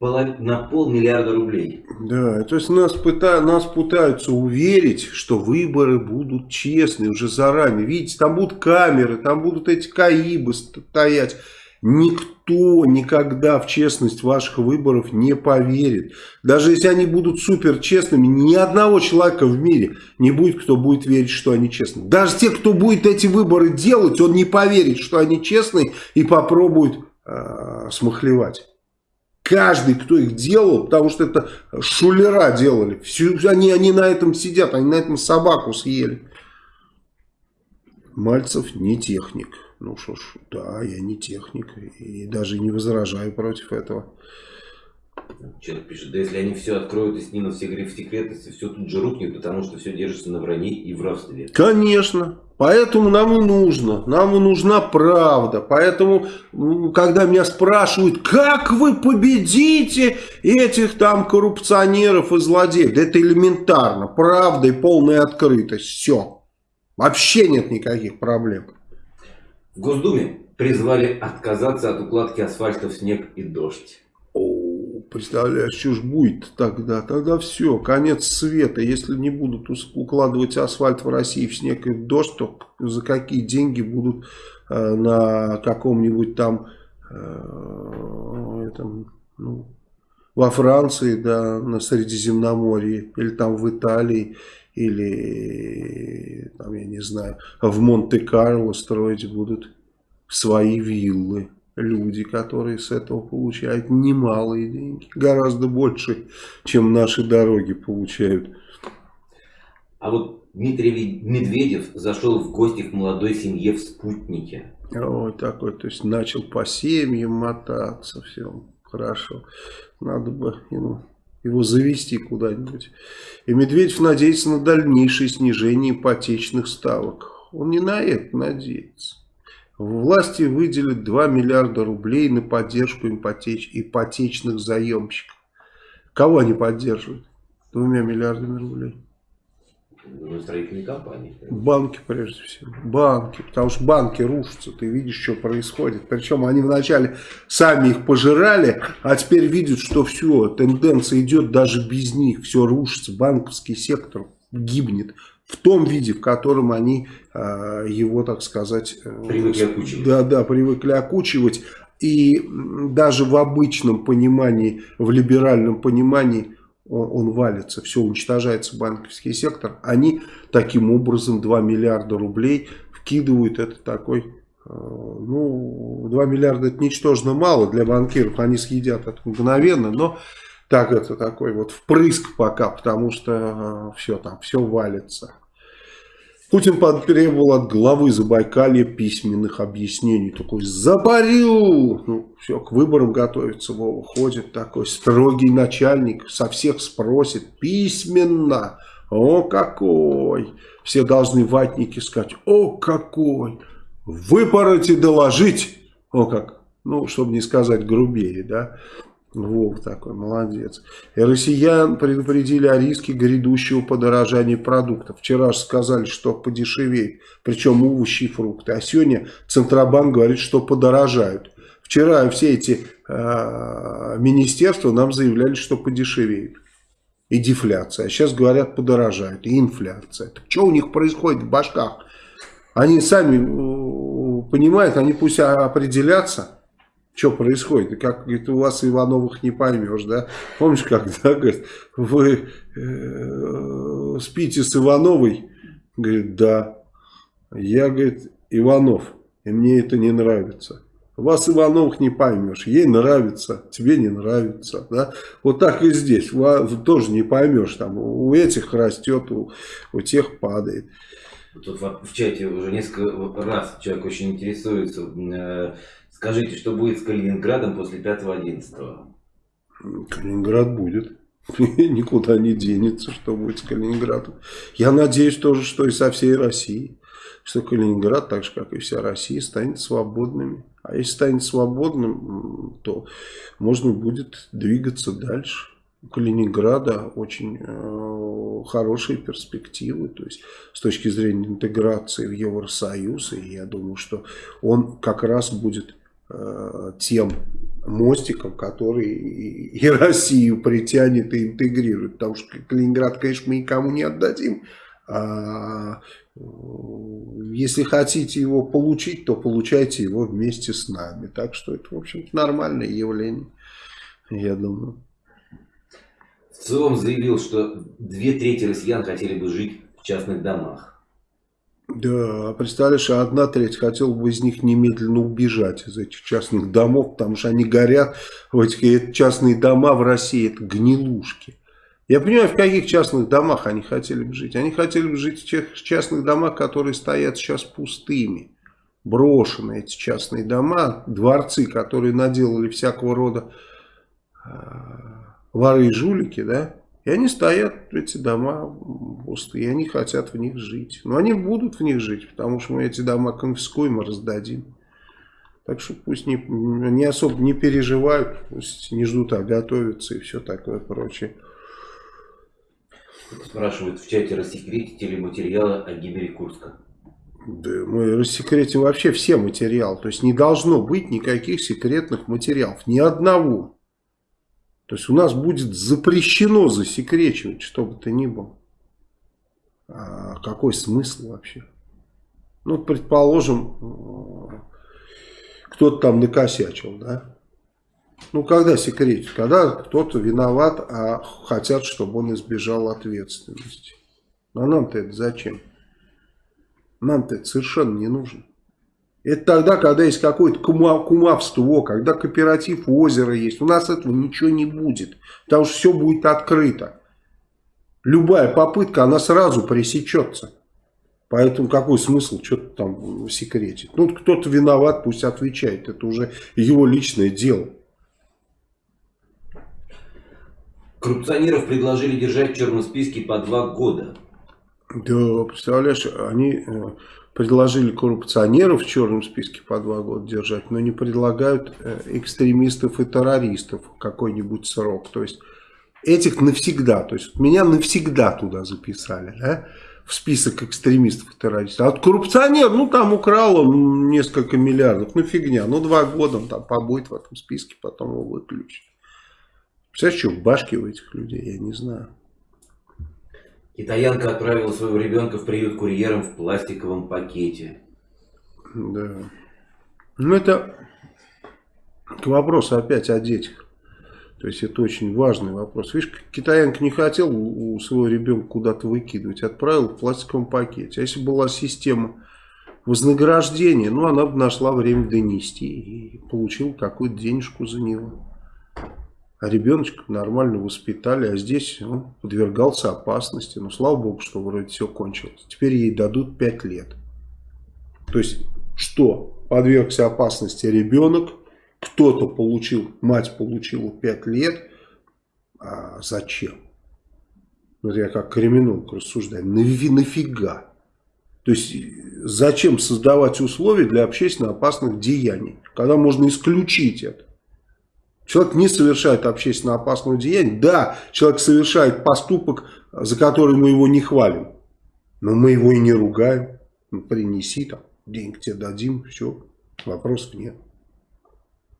на полмиллиарда рублей. Да, то есть нас, пыта, нас пытаются уверить, что выборы будут честные уже заранее. Видите, там будут камеры, там будут эти КАИБы стоять. Никто никогда в честность ваших выборов не поверит. Даже если они будут супер честными, ни одного человека в мире не будет, кто будет верить, что они честные. Даже те, кто будет эти выборы делать, он не поверит, что они честные и попробует э, смахлевать. Каждый, кто их делал, потому что это шулера делали. Все, они, они на этом сидят, они на этом собаку съели. Мальцев не техник. Ну что ж, да, я не техник и даже не возражаю против этого. Человек пишет, да если они все откроют и снимут все секретности, все тут же рухнет, потому что все держится на вранье и воровстве. Конечно. Поэтому нам и нужно, нам и нужна правда. Поэтому, когда меня спрашивают, как вы победите этих там коррупционеров и злодеев, да это элементарно. Правда и полная открытость. Все. Вообще нет никаких проблем. В Госдуме призвали отказаться от укладки асфальта в снег и дождь. О, представляешь, что ж будет тогда? Тогда все, конец света. Если не будут укладывать асфальт в России в снег и в дождь, то за какие деньги будут э, на каком-нибудь там, э, этом, ну, во Франции, да, на Средиземноморье, или там в Италии, или, там, я не знаю, в Монте-Карло строить будут свои виллы. Люди, которые с этого получают немалые деньги, гораздо больше, чем наши дороги получают. А вот Дмитрий Медведев зашел в гости к молодой семье в спутнике. Ой, такой, то есть начал по семьям мотаться, все хорошо. Надо бы ему его завести куда-нибудь. И Медведев надеется на дальнейшее снижение ипотечных ставок. Он не на это надеется. Власти выделят 2 миллиарда рублей на поддержку ипотеч... ипотечных заемщиков. Кого они поддерживают? Двумя миллиардами рублей. Ну, строительные компании. Банки, прежде всего. Банки. Потому что банки рушатся. Ты видишь, что происходит. Причем они вначале сами их пожирали, а теперь видят, что все, тенденция идет даже без них. Все рушится. Банковский сектор гибнет в том виде, в котором они э, его, так сказать... Э, привыкли окучивать. Да, да, привыкли окучивать. И даже в обычном понимании, в либеральном понимании он, валится, все уничтожается банковский сектор, они таким образом 2 миллиарда рублей вкидывают, это такой, э, ну, 2 миллиарда это ничтожно мало для банкиров, они съедят это мгновенно, но так это такой вот впрыск пока, потому что э, все там, все валится. Путин потребовал от главы Забайкалья письменных объяснений. Такой, заборю! Ну, все, к выборам готовится Вова. Ходит такой строгий начальник, со всех спросит письменно. О, какой! Все должны ватники сказать, о, какой! Выпороть и доложить! О, как! Ну, чтобы не сказать грубее, да? Вов такой, молодец. И россиян предупредили о риске грядущего подорожания продуктов. Вчера же сказали, что подешевеет, причем овощи и фрукты. А сегодня Центробанк говорит, что подорожают. Вчера все эти э, министерства нам заявляли, что подешевеют. И дефляция. А сейчас говорят, подорожают. И инфляция. Так что у них происходит в башках? Они сами понимают, они пусть определятся что происходит? Как говорит, у вас Ивановых не поймешь, да? Помнишь, когда, говорит, вы э, спите с Ивановой? Говорит, да. Я, говорит, Иванов, и мне это не нравится. Вас Ивановых не поймешь, ей нравится, тебе не нравится. Да? Вот так и здесь, вас тоже не поймешь. Там, у этих растет, у, у тех падает. Тут в чате уже несколько раз человек очень интересуется э, Скажите, что будет с Калининградом после 5-11? Калининград будет. Никуда не денется, что будет с Калининградом. Я надеюсь тоже, что и со всей Россией. Что Калининград, так же как и вся Россия, станет свободными. А если станет свободным, то можно будет двигаться дальше. У Калининграда очень э, хорошие перспективы, то есть с точки зрения интеграции в Евросоюз, и я думаю, что он как раз будет тем мостиком, который и Россию притянет и интегрирует. Потому что Калининград, конечно, мы никому не отдадим. А э, если хотите его получить, то получайте его вместе с нами. Так что это, в общем-то, нормальное явление, я думаю. В целом заявил, что две трети россиян хотели бы жить в частных домах. Да, представляешь, одна треть хотела бы из них немедленно убежать из этих частных домов, потому что они горят, в этих частные дома в России, это гнилушки. Я понимаю, в каких частных домах они хотели бы жить. Они хотели бы жить в тех частных домах, которые стоят сейчас пустыми. Брошены эти частные дома, дворцы, которые наделали всякого рода э, воры и жулики, да, и они стоят, эти дома пустые, и они хотят в них жить. Но они будут в них жить, потому что мы эти дома конфискуем и раздадим. Так что пусть не, не особо не переживают, пусть не ждут, а готовятся и все такое прочее. Спрашивают в чате, рассекретите ли материалы о гибели Курска? Да, мы рассекретим вообще все материалы. То есть не должно быть никаких секретных материалов. Ни одного. То есть у нас будет запрещено засекречивать, что бы то ни было. А какой смысл вообще? Ну, предположим, э, кто-то там накосячил, да? Ну, когда секретить? Когда кто-то виноват, а хотят, чтобы он избежал ответственности. А нам-то это зачем? Нам-то это совершенно не нужно. Это тогда, когда есть какое-то кумовство, когда кооператив озера есть. У нас этого ничего не будет, потому что все будет открыто. Любая попытка, она сразу пресечется. Поэтому какой смысл что-то там секретить? Ну, кто-то виноват, пусть отвечает. Это уже его личное дело. Коррупционеров предложили держать в черном списке по два года. Да, представляешь, они э, предложили коррупционеров в черном списке по два года держать, но не предлагают э, экстремистов и террористов какой-нибудь срок. То есть этих навсегда, то есть меня навсегда туда записали, да, в список экстремистов и террористов. А коррупционер, ну там украл он несколько миллиардов, ну фигня, ну два года он там побудет в этом списке, потом его выключат. Представляешь, что в башке у этих людей, я не знаю. Китаянка отправила своего ребенка в приют курьером в пластиковом пакете. Да. Ну это к вопросу опять о детях. То есть это очень важный вопрос. Видишь, китаянка не хотел у своего ребенка куда-то выкидывать, отправил в пластиковом пакете. А если была система вознаграждения, ну она бы нашла время донести и получила какую-то денежку за него. А ребеночка нормально воспитали, а здесь он ну, подвергался опасности. Ну, слава богу, что вроде все кончилось. Теперь ей дадут 5 лет. То есть, что? Подвергся опасности ребенок, кто-то получил, мать получила 5 лет. А зачем? Вот я как криминолог рассуждаю. Нафига? То есть, зачем создавать условия для общественно опасных деяний, когда можно исключить это? Человек не совершает общественно опасного деяния. Да, человек совершает поступок, за который мы его не хвалим. Но мы его и не ругаем. Ну, принеси там, денег тебе дадим, все, вопросов нет.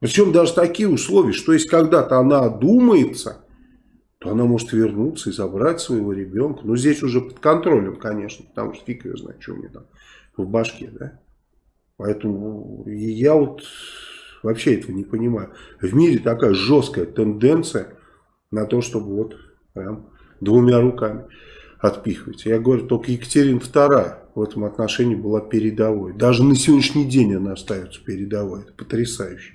Причем даже такие условия, что если когда-то она одумается, то она может вернуться и забрать своего ребенка. Но здесь уже под контролем, конечно, потому что фиг ее знает, что у нее там в башке, да. Поэтому я вот вообще этого не понимаю. В мире такая жесткая тенденция на то, чтобы вот прям двумя руками отпихивать. Я говорю, только Екатерина II в этом отношении была передовой. Даже на сегодняшний день она остается передовой. Это потрясающе.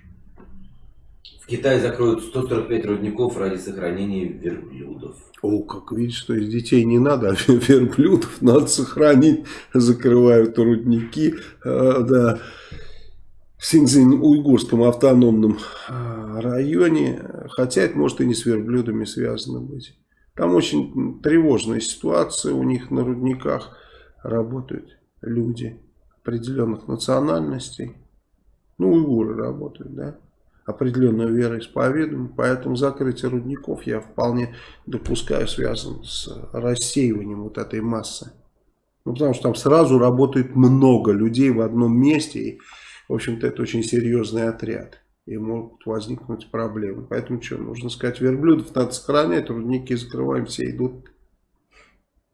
В Китае закроют 145 рудников ради сохранения верблюдов. О, как видишь, что из детей не надо, а верблюдов надо сохранить. Закрывают рудники. А, да. В Синьцзинь-Уйгурском автономном а, районе. Хотя это может и не с верблюдами связано быть. Там очень тревожная ситуация. У них на рудниках работают люди определенных национальностей. Ну, уйгуры работают, да определенную вероисповедание, поэтому закрытие рудников я вполне допускаю связано с рассеиванием вот этой массы. Ну, потому что там сразу работает много людей в одном месте, и, в общем-то, это очень серьезный отряд, и могут возникнуть проблемы. Поэтому что, нужно сказать, верблюдов надо сохранять, рудники закрываем, все идут.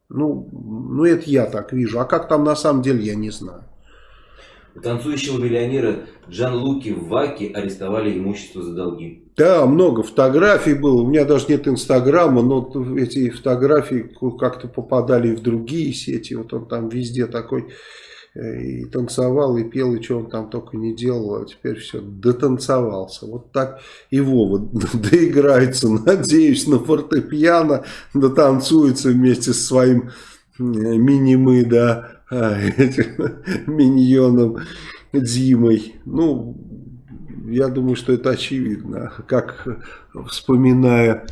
Ну, ну, это я так вижу, а как там на самом деле, я не знаю. Танцующего миллионера Джан Луки Ваки арестовали имущество за долги. Да, много фотографий было. У меня даже нет инстаграма, но эти фотографии как-то попадали в другие сети. Вот он там везде такой и танцевал, и пел, и что он там только не делал, а теперь все, дотанцевался. Вот так и Вова доиграется, надеюсь, на фортепиано, дотанцуется вместе со своим мини-мы, да, а, этим миньоном Димой. Ну, я думаю, что это очевидно. Как вспоминая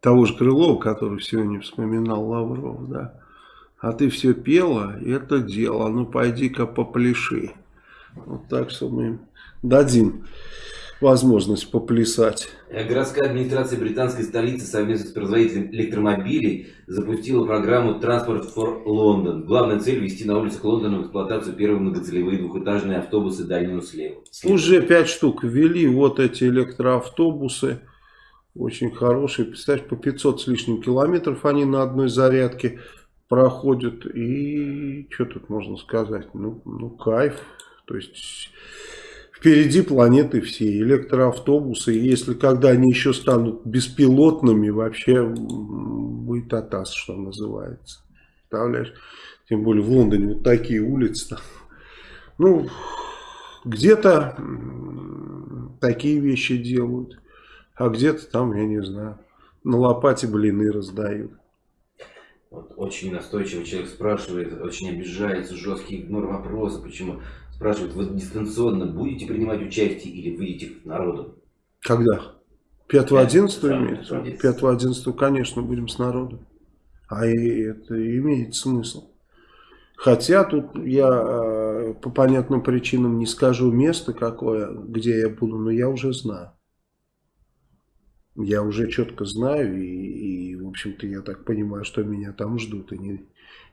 того же Крылова, который сегодня вспоминал Лавров, да. А ты все пела, это дело, ну пойди-ка попляши. Вот так что мы им дадим возможность поплясать. Городская администрация британской столицы совместно с производителем электромобилей запустила программу Transport for London. Главная цель – ввести на улицах Лондона в эксплуатацию первые многоцелевые двухэтажные автобусы дальнего слева. Уже пять штук ввели вот эти электроавтобусы. Очень хорошие. Представляешь, по 500 с лишним километров они на одной зарядке проходят. И что тут можно сказать? Ну, ну кайф. То есть Впереди планеты все, электроавтобусы. Если когда они еще станут беспилотными, вообще будет атас, что называется. Представляешь? Тем более в Лондоне вот такие улицы. Там. Ну, где-то такие вещи делают. А где-то там, я не знаю, на лопате блины раздают. Вот очень настойчиво человек спрашивает, очень обижается, жесткий игнор вопроса, почему спрашивают, вы дистанционно будете принимать участие или выйдете к народу? Когда? 5-11 имеется? 5-11, конечно, будем с народом. А это имеет смысл. Хотя тут я э, по понятным причинам не скажу место какое, где я буду, но я уже знаю. Я уже четко знаю, и, и общем-то, я так понимаю, что меня там ждут, и не,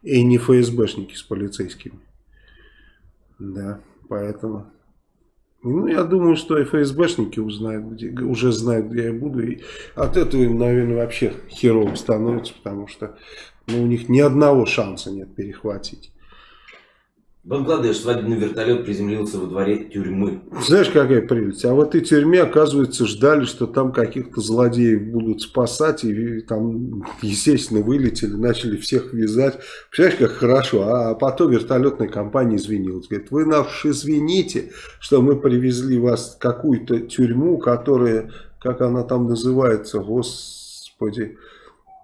и не ФСБшники с полицейскими. Да, поэтому... Ну, я думаю, что и ФСБшники узнают, где, уже знают, где я буду. И от этого им, наверное, вообще херово становится, потому что ну, у них ни одного шанса нет перехватить. Бангладеш свадебный вертолет приземлился во дворе тюрьмы. Знаешь, какая прелесть? А в этой тюрьме, оказывается, ждали, что там каких-то злодеев будут спасать. И там, естественно, вылетели, начали всех вязать. Представляешь, как хорошо. А потом вертолетная компания извинилась. Говорит, вы нас извините, что мы привезли вас в какую-то тюрьму, которая, как она там называется, господи...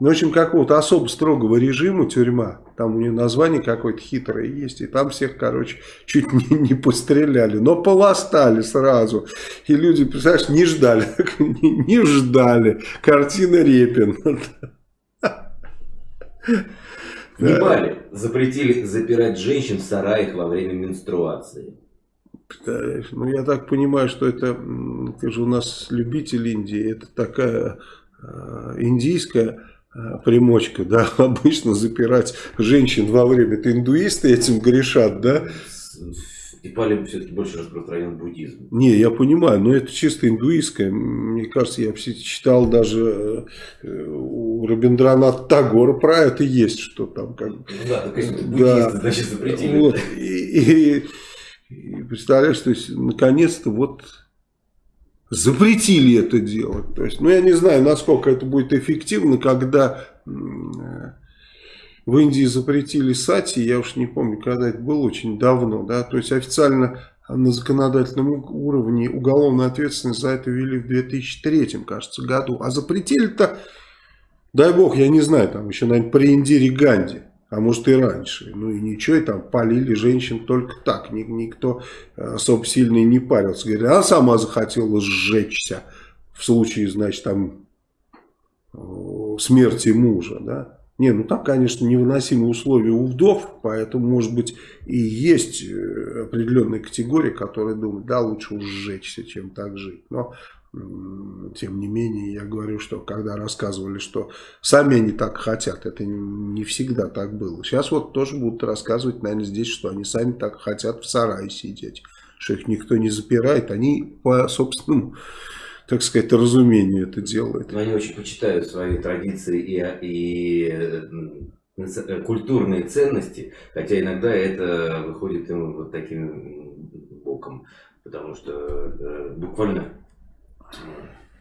Ну, в общем, какого-то особо строгого режима тюрьма. Там у нее название какое-то хитрое есть. И там всех, короче, чуть не, не постреляли. Но полостали сразу. И люди, представляешь, не ждали. Не, не ждали. Картина Репин. В Непале запретили запирать женщин в сараях во время менструации. Ну, я так понимаю, что это, ты же у нас любитель Индии, это такая э, индийская примочка, да, обычно запирать женщин во время, это индуисты этим грешат, да? В Непале все-таки больше распространен буддизм. Не, я понимаю, но это чисто индуистское. Мне кажется, я читал даже э, у Рабиндранат Тагора про это есть, что там как... Ну, да, так буддисты, да, значит, запретили. Вот, и, и, и представляешь, то есть, наконец-то вот запретили это делать. То есть, ну, я не знаю, насколько это будет эффективно, когда э, в Индии запретили сати, я уж не помню, когда это было, очень давно, да, то есть официально на законодательном уровне уголовную ответственность за это ввели в 2003, кажется, году, а запретили-то, дай бог, я не знаю, там еще, наверное, при Индире Ганди, а может и раньше. Ну и ничего, и там полили женщин только так. Никто особо сильно не парился. Говорит, она сама захотела сжечься в случае, значит, там смерти мужа, да. Не, ну там, конечно, невыносимые условия у вдов, поэтому, может быть, и есть э, определенная категория, которая думает, да, лучше уж сжечься, чем так жить. Но тем не менее, я говорю, что когда рассказывали, что сами они так хотят, это не всегда так было. Сейчас вот тоже будут рассказывать, наверное, здесь, что они сами так хотят в сарае сидеть, что их никто не запирает, они по собственному, так сказать, разумению это делают. Но они очень почитают свои традиции и, и э, культурные ценности, хотя иногда это выходит им вот таким боком, потому что э, буквально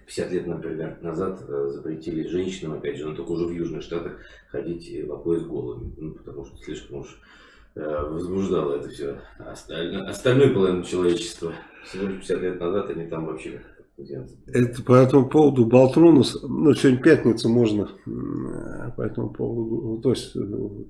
50 лет, например, назад э, запретили женщинам, опять же, но только уже в Южных Штатах, ходить по пояс голыми, ну, потому что слишком уж э, возбуждало это все остальное, остальное половину человечества. Всего лишь 50 лет назад они там вообще это по этому поводу Болтрунус, ну сегодня пятница, можно э, по этому поводу, то есть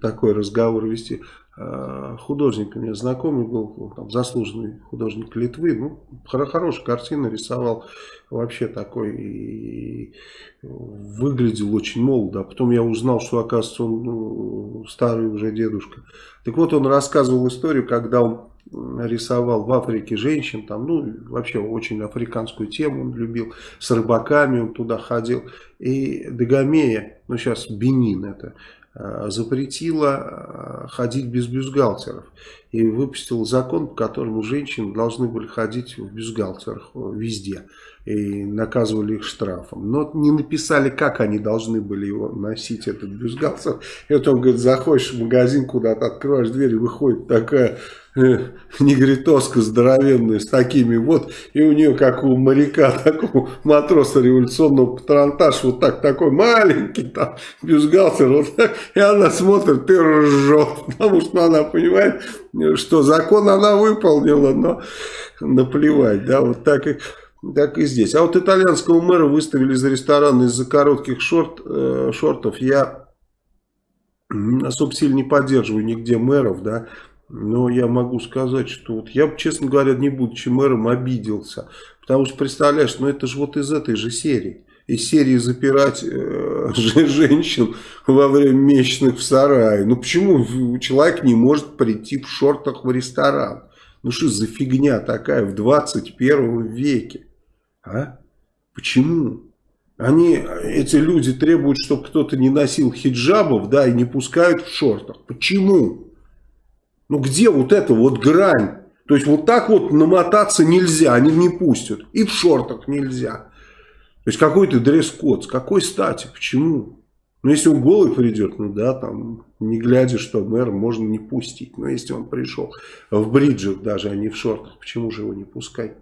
такой разговор вести. А, художник у меня знакомый был, там, заслуженный художник Литвы, ну, хорошая картина рисовал, вообще такой, и выглядел очень молодо. А потом я узнал, что, оказывается, он ну, старый уже дедушка. Так вот, он рассказывал историю, когда он рисовал в Африке женщин, там, ну, вообще очень африканскую тему он любил, с рыбаками он туда ходил. И Дагомея, ну, сейчас Бенин это, Э, запретила э, ходить без бюстгальтеров и выпустила закон, по которому женщины должны были ходить в бюстгальтерах везде и наказывали их штрафом. Но не написали, как они должны были его носить, этот бюстгальтер. И вот он говорит, заходишь в магазин куда-то, открываешь дверь, и выходит такая негритоска здоровенная с такими вот, и у нее, как у моряка, такого матроса революционного патронтаж, вот так, такой маленький там бюстгальтер, вот так, и она смотрит и ржет, потому что она понимает, что закон она выполнила, но наплевать, да, вот так и... Так и здесь. А вот итальянского мэра выставили за ресторан из-за коротких шорт, э, шортов. Я особо сильно не поддерживаю нигде мэров, да. Но я могу сказать, что вот я, честно говоря, не будучи мэром, обиделся. Потому что, представляешь, ну это же вот из этой же серии. Из серии запирать э, женщин во время месячных в сарае. Ну почему человек не может прийти в шортах в ресторан? Ну что за фигня такая в 21 веке? А? Почему? Они, эти люди требуют, чтобы кто-то не носил хиджабов, да, и не пускают в шортах. Почему? Ну где вот эта вот грань? То есть вот так вот намотаться нельзя, они не пустят. И в шортах нельзя. То есть какой-то дресс-код, с какой стати, почему? Ну, если он голый придет, ну да, там, не глядя, что мэр, можно не пустить. Но если он пришел в бриджах даже, а не в шортах, почему же его не пускать?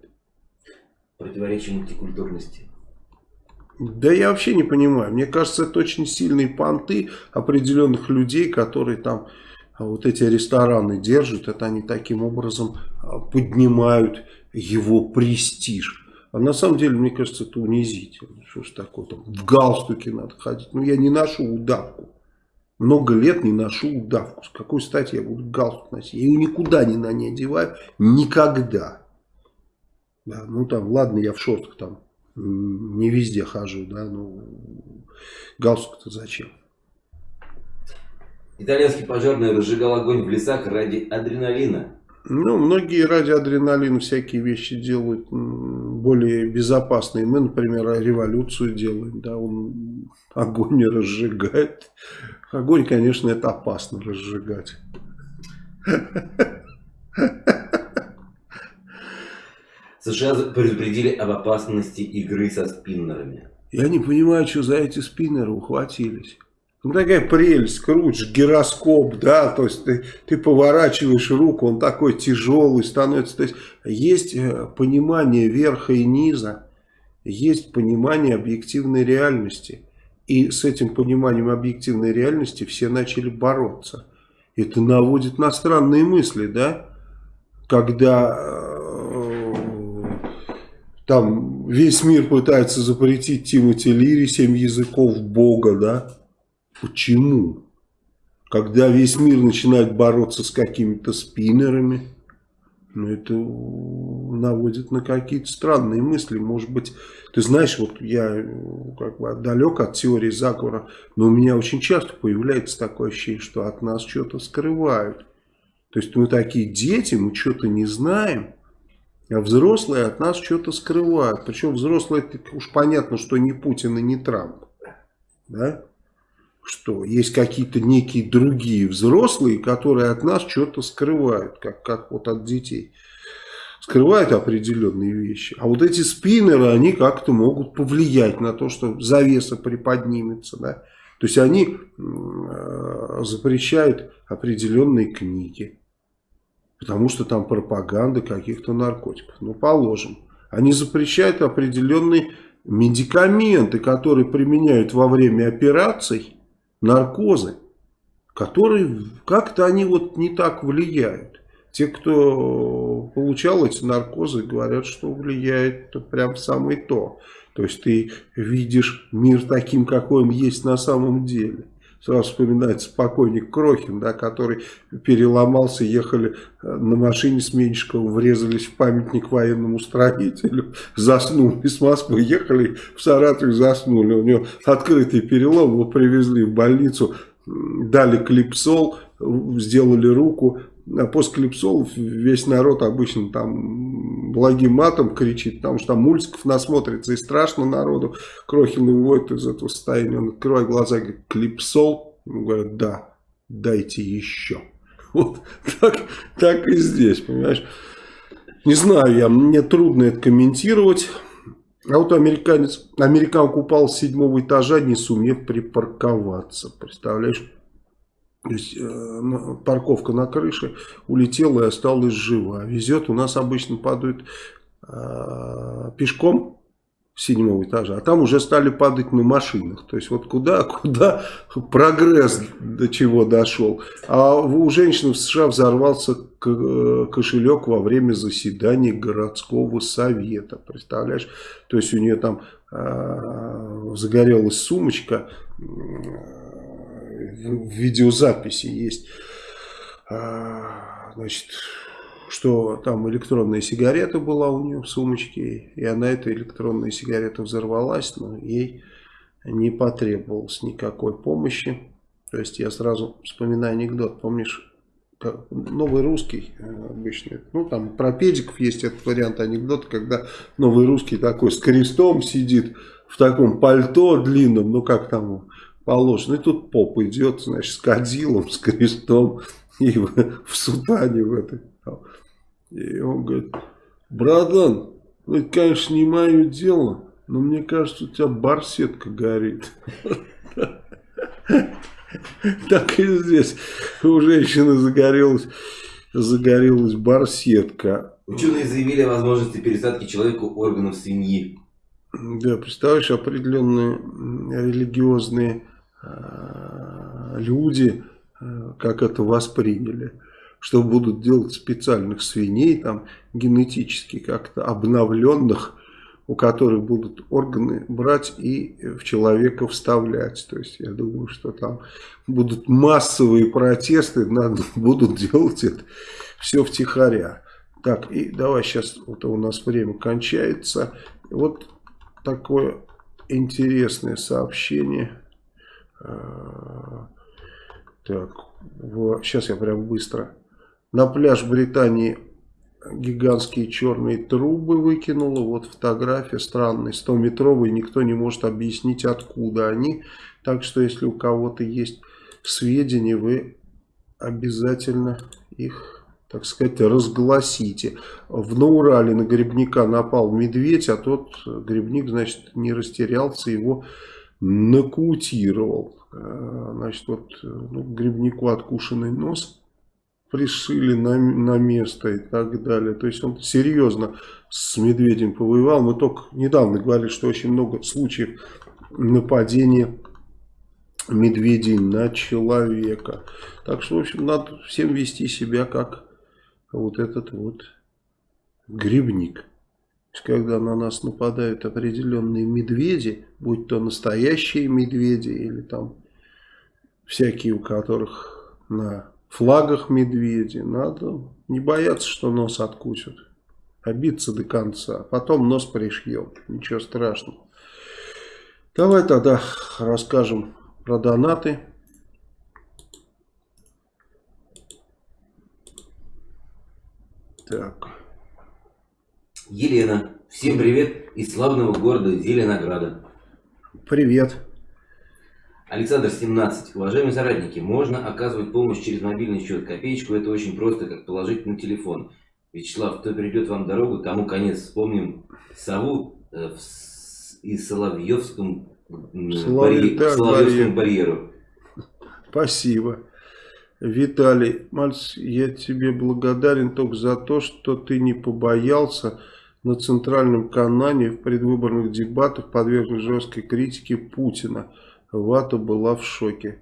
Противоречие мультикультурности. Да я вообще не понимаю. Мне кажется, это очень сильные понты определенных людей, которые там а, вот эти рестораны держат. Это они таким образом а, поднимают его престиж. А на самом деле, мне кажется, это унизительно. Что ж такое, там, в галстуке надо ходить. Ну, я не ношу удавку. Много лет не ношу удавку. С какой стати я буду галстук носить? Я ее никуда не на ней одеваю. Никогда. Да, ну там, ладно, я в шортах там не везде хожу, да, ну галстук-то зачем? Итальянский пожарный разжигал огонь в лесах ради адреналина. Ну, многие ради адреналина всякие вещи делают более безопасные. Мы, например, революцию делаем, да, он огонь не разжигает. Огонь, конечно, это опасно разжигать. США предупредили об опасности игры со спиннерами. Я не понимаю, что за эти спиннеры ухватились. Ну, такая прелесть, крутишь гироскоп, да, то есть ты, ты поворачиваешь руку, он такой тяжелый становится. То есть есть э, понимание верха и низа, есть понимание объективной реальности. И с этим пониманием объективной реальности все начали бороться. Это наводит на странные мысли, да, когда э, там весь мир пытается запретить Тимоти Лири, семь языков Бога, да, Почему? Когда весь мир начинает бороться с какими-то спиннерами, ну, это наводит на какие-то странные мысли. Может быть, ты знаешь, вот я как бы далек от теории заговора, но у меня очень часто появляется такое ощущение, что от нас что-то скрывают. То есть мы такие дети, мы что-то не знаем, а взрослые от нас что-то скрывают. Причем взрослые, уж понятно, что не Путин и не Трамп. Да? что есть какие-то некие другие взрослые, которые от нас что-то скрывают, как, как вот от детей. Скрывают определенные вещи. А вот эти спиннеры, они как-то могут повлиять на то, что завеса приподнимется. Да? То есть они э, запрещают определенные книги. Потому что там пропаганда каких-то наркотиков. Ну, положим. Они запрещают определенные медикаменты, которые применяют во время операций наркозы, которые как-то они вот не так влияют. Те, кто получал эти наркозы, говорят, что влияет прям самое то. То есть ты видишь мир таким, какой он есть на самом деле. Сразу вспоминается покойник Крохин, да, который переломался, ехали э, на машине с Меньшиковым, врезались в памятник военному строителю, заснули с Москвы, ехали в Саратов, заснули. У него открытый перелом, его привезли в больницу, дали клипсол, сделали руку, а после клипсолов весь народ обычно там благим матом кричит, потому что там мультиков насмотрится и страшно народу. Крохин выводит из этого состояния, он открывает глаза и говорит, клипсол? Ему говорят, да, дайте еще. Вот так, так и здесь, понимаешь. Не знаю я, мне трудно это комментировать. А вот американец, американка упал с седьмого этажа, не сумев припарковаться. Представляешь? То есть э, парковка на крыше улетела и осталась жива. Везет, у нас обычно падают э, пешком седьмого этажа, а там уже стали падать на машинах. То есть вот куда, куда прогресс до чего дошел. А у женщины в США взорвался э, кошелек во время заседания городского совета. Представляешь? То есть у нее там э, загорелась сумочка в видеозаписи есть, а, значит, что там электронная сигарета была у нее в сумочке, и она эта электронная сигарета взорвалась, но ей не потребовалось никакой помощи. То есть я сразу вспоминаю анекдот, помнишь, новый русский э, обычный, ну там про педиков есть этот вариант анекдота, когда новый русский такой с крестом сидит в таком пальто длинном, ну как там положено. И тут поп идет, значит, с кадилом, с крестом и в, в сутане в этой. И он говорит, братан, ну это, конечно, не мое дело, но мне кажется, у тебя барсетка горит. Так и здесь у женщины загорелась, загорелась барсетка. Ученые заявили о возможности пересадки человеку органов свиньи. Да, представляешь, определенные религиозные люди, э, как это восприняли, что будут делать специальных свиней, там, генетически как-то обновленных, у которых будут органы брать и в человека вставлять. То есть я думаю, что там будут массовые протесты, надо, будут делать это все втихаря. Так, и давай сейчас, вот у нас время кончается. Вот такое интересное сообщение. А, так, сейчас я прям быстро. На пляж Британии гигантские черные трубы выкинула. Вот фотография странная, 100-метровая, никто не может объяснить, откуда они. Так что, если у кого-то есть сведения, вы обязательно их, так сказать, разгласите. В Наурале на грибника напал медведь, а тот грибник, значит, не растерялся, его нокаутировал. Э, значит, вот ну, грибнику откушенный нос пришили на, на место и так далее. То есть он серьезно с медведем повоевал. Мы только недавно говорили, что очень много случаев нападения медведей на человека. Так что, в общем, надо всем вести себя как вот этот вот грибник. Когда на нас нападают определенные медведи, будь то настоящие медведи или там всякие, у которых на флагах медведи. Надо не бояться, что нос откусят. А биться до конца. Потом нос пришьем. Ничего страшного. Давай тогда расскажем про донаты. Так. Елена. Всем привет из славного города Зеленограда. Привет. Александр 17. Уважаемые соратники, можно оказывать помощь через мобильный счет. Копеечку это очень просто, как положить на телефон. Вячеслав, кто перейдет вам дорогу, тому конец. Вспомним сову э, в, и Соловьевском, Соловь... барь... Соловьевскому барьеру. Спасибо. Виталий, Мальц, я тебе благодарен только за то, что ты не побоялся на центральном канале в предвыборных дебатах подвергнуть жесткой критике Путина. Вата была в шоке.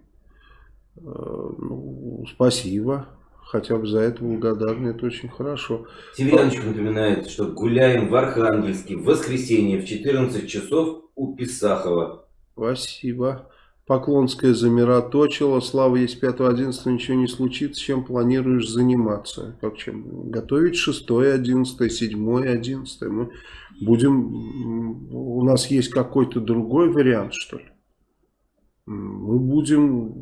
Э, ну, спасибо. Хотя бы за это благодарны, это очень хорошо. Северяночка напоминает, что гуляем в Архангельске в воскресенье в 14 часов у Писахова. Спасибо. Поклонская замироточила. Слава есть 5-11, ничего не случится. Чем планируешь заниматься? Как чем? Готовить 6 11 7 11 Мы будем... У нас есть какой-то другой вариант, что ли? мы будем,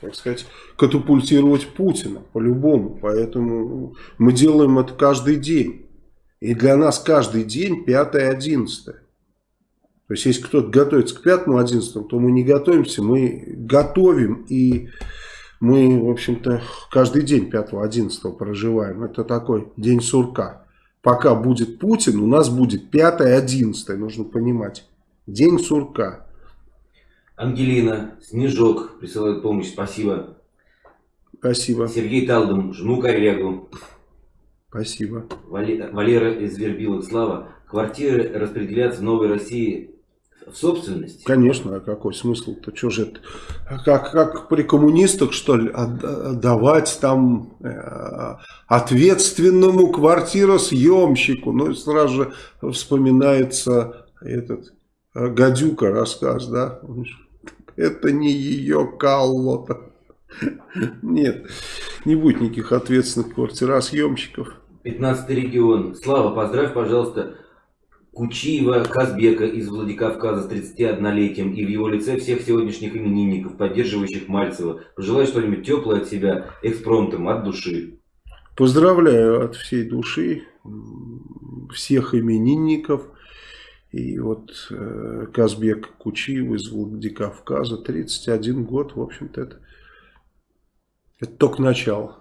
так сказать, катапультировать Путина по-любому. Поэтому мы делаем это каждый день. И для нас каждый день 5-11. То есть, если кто-то готовится к 5-11, то мы не готовимся, мы готовим и мы, в общем-то, каждый день 5-11 проживаем. Это такой день сурка. Пока будет Путин, у нас будет 5-11, нужно понимать. День сурка. Ангелина, Снежок присылает помощь, спасибо. Спасибо. Сергей Талдом, жму коллегу. Спасибо. Валера из Вербилок, Слава. Квартиры распределяться в Новой России в собственность? Конечно, а какой смысл-то? Что же это? Как, как при коммунистах, что ли, отдавать там э, ответственному квартиросъемщику? Ну, сразу же вспоминается этот Э, гадюка рассказ, да? Это не ее каллота. Нет, не будет никаких ответственных квартиросъемщиков. 15 регион. Слава, поздравь, пожалуйста, Кучиева Казбека из Владикавказа с 31-летием и в его лице всех сегодняшних именинников, поддерживающих Мальцева. Пожелай что-нибудь теплое от себя, экспромтом, от души. Поздравляю от всей души всех именинников. И вот э, Казбек Кучиев из Владикавказа, 31 год, в общем-то, это, это только начало.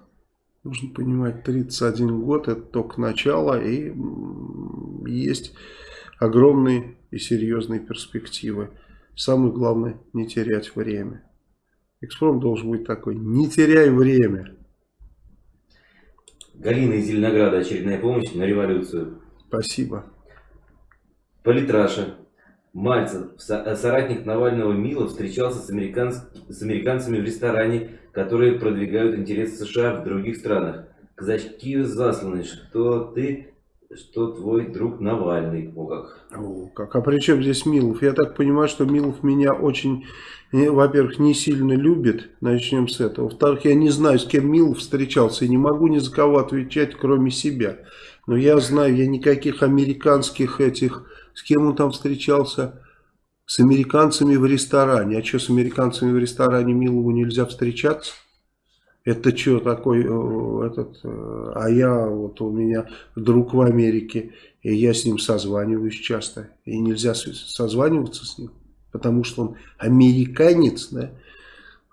Нужно понимать, 31 год это только начало, и есть огромные и серьезные перспективы. Самое главное, не терять время. Экспром должен быть такой, не теряй время. Галина из Зеленограда, очередная помощь на революцию. Спасибо. Политраша. Мальцев, соратник Навального Мила, встречался с, американц... с американцами в ресторане, которые продвигают интересы США в других странах. Казачки засланы, что ты что твой друг Навальный. О как. О, как. А при чем здесь Милов? Я так понимаю, что Милов меня очень, э, во-первых, не сильно любит. Начнем с этого. Во-вторых, я не знаю, с кем Милов встречался. И не могу ни за кого отвечать, кроме себя. Но я знаю, я никаких американских этих... С кем он там встречался? С американцами в ресторане. А что, с американцами в ресторане Милову нельзя встречаться? Это что такой э, этот, э, а я вот у меня друг в Америке, и я с ним созваниваюсь часто, и нельзя созваниваться с ним, потому что он американец, да,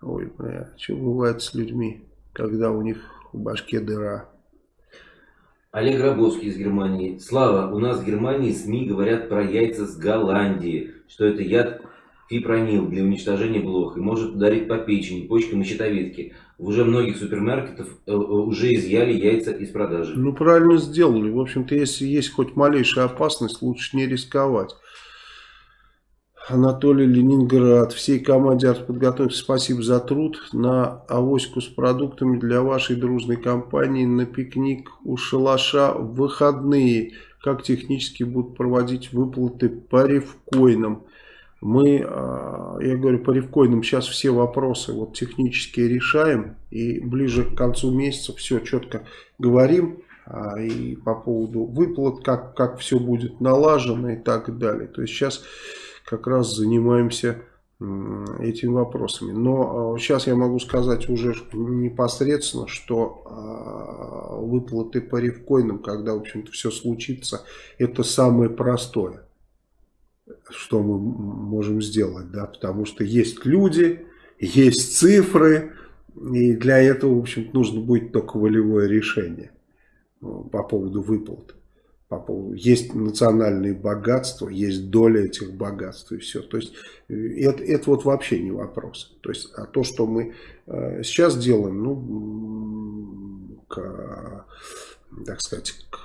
ой, бля, что бывает с людьми, когда у них в башке дыра. Олег Рабовский из Германии. Слава, у нас в Германии СМИ говорят про яйца с Голландии, что это яд фипронил для уничтожения блох и может ударить по печени, почкам и щитовидке. Уже многих супермаркетах э, э, уже изъяли яйца из продажи. Ну, правильно сделали. В общем-то, если есть хоть малейшая опасность, лучше не рисковать. Анатолий Ленинград. Всей команде артподготовки спасибо за труд. На авоську с продуктами для вашей дружной компании на пикник у шалаша в выходные. Как технически будут проводить выплаты по ревкоинам мы, а, я говорю, по ревкоинам сейчас все вопросы вот технические решаем. И ближе к концу месяца все четко говорим. А, и по поводу выплат, как, как все будет налажено и так далее. То есть сейчас как раз занимаемся этими вопросами. Но сейчас а, я могу сказать уже непосредственно, что выплаты по ревкоинам, когда в общем-то все случится, это самое простое что мы можем сделать, да, потому что есть люди, есть цифры, и для этого, в общем нужно будет только волевое решение ну, по поводу выплат. По поводу, есть национальные богатства, есть доля этих богатств и все. То есть э, это, это вот вообще не вопрос. То есть а то, что мы э, сейчас делаем, ну, к, так сказать, к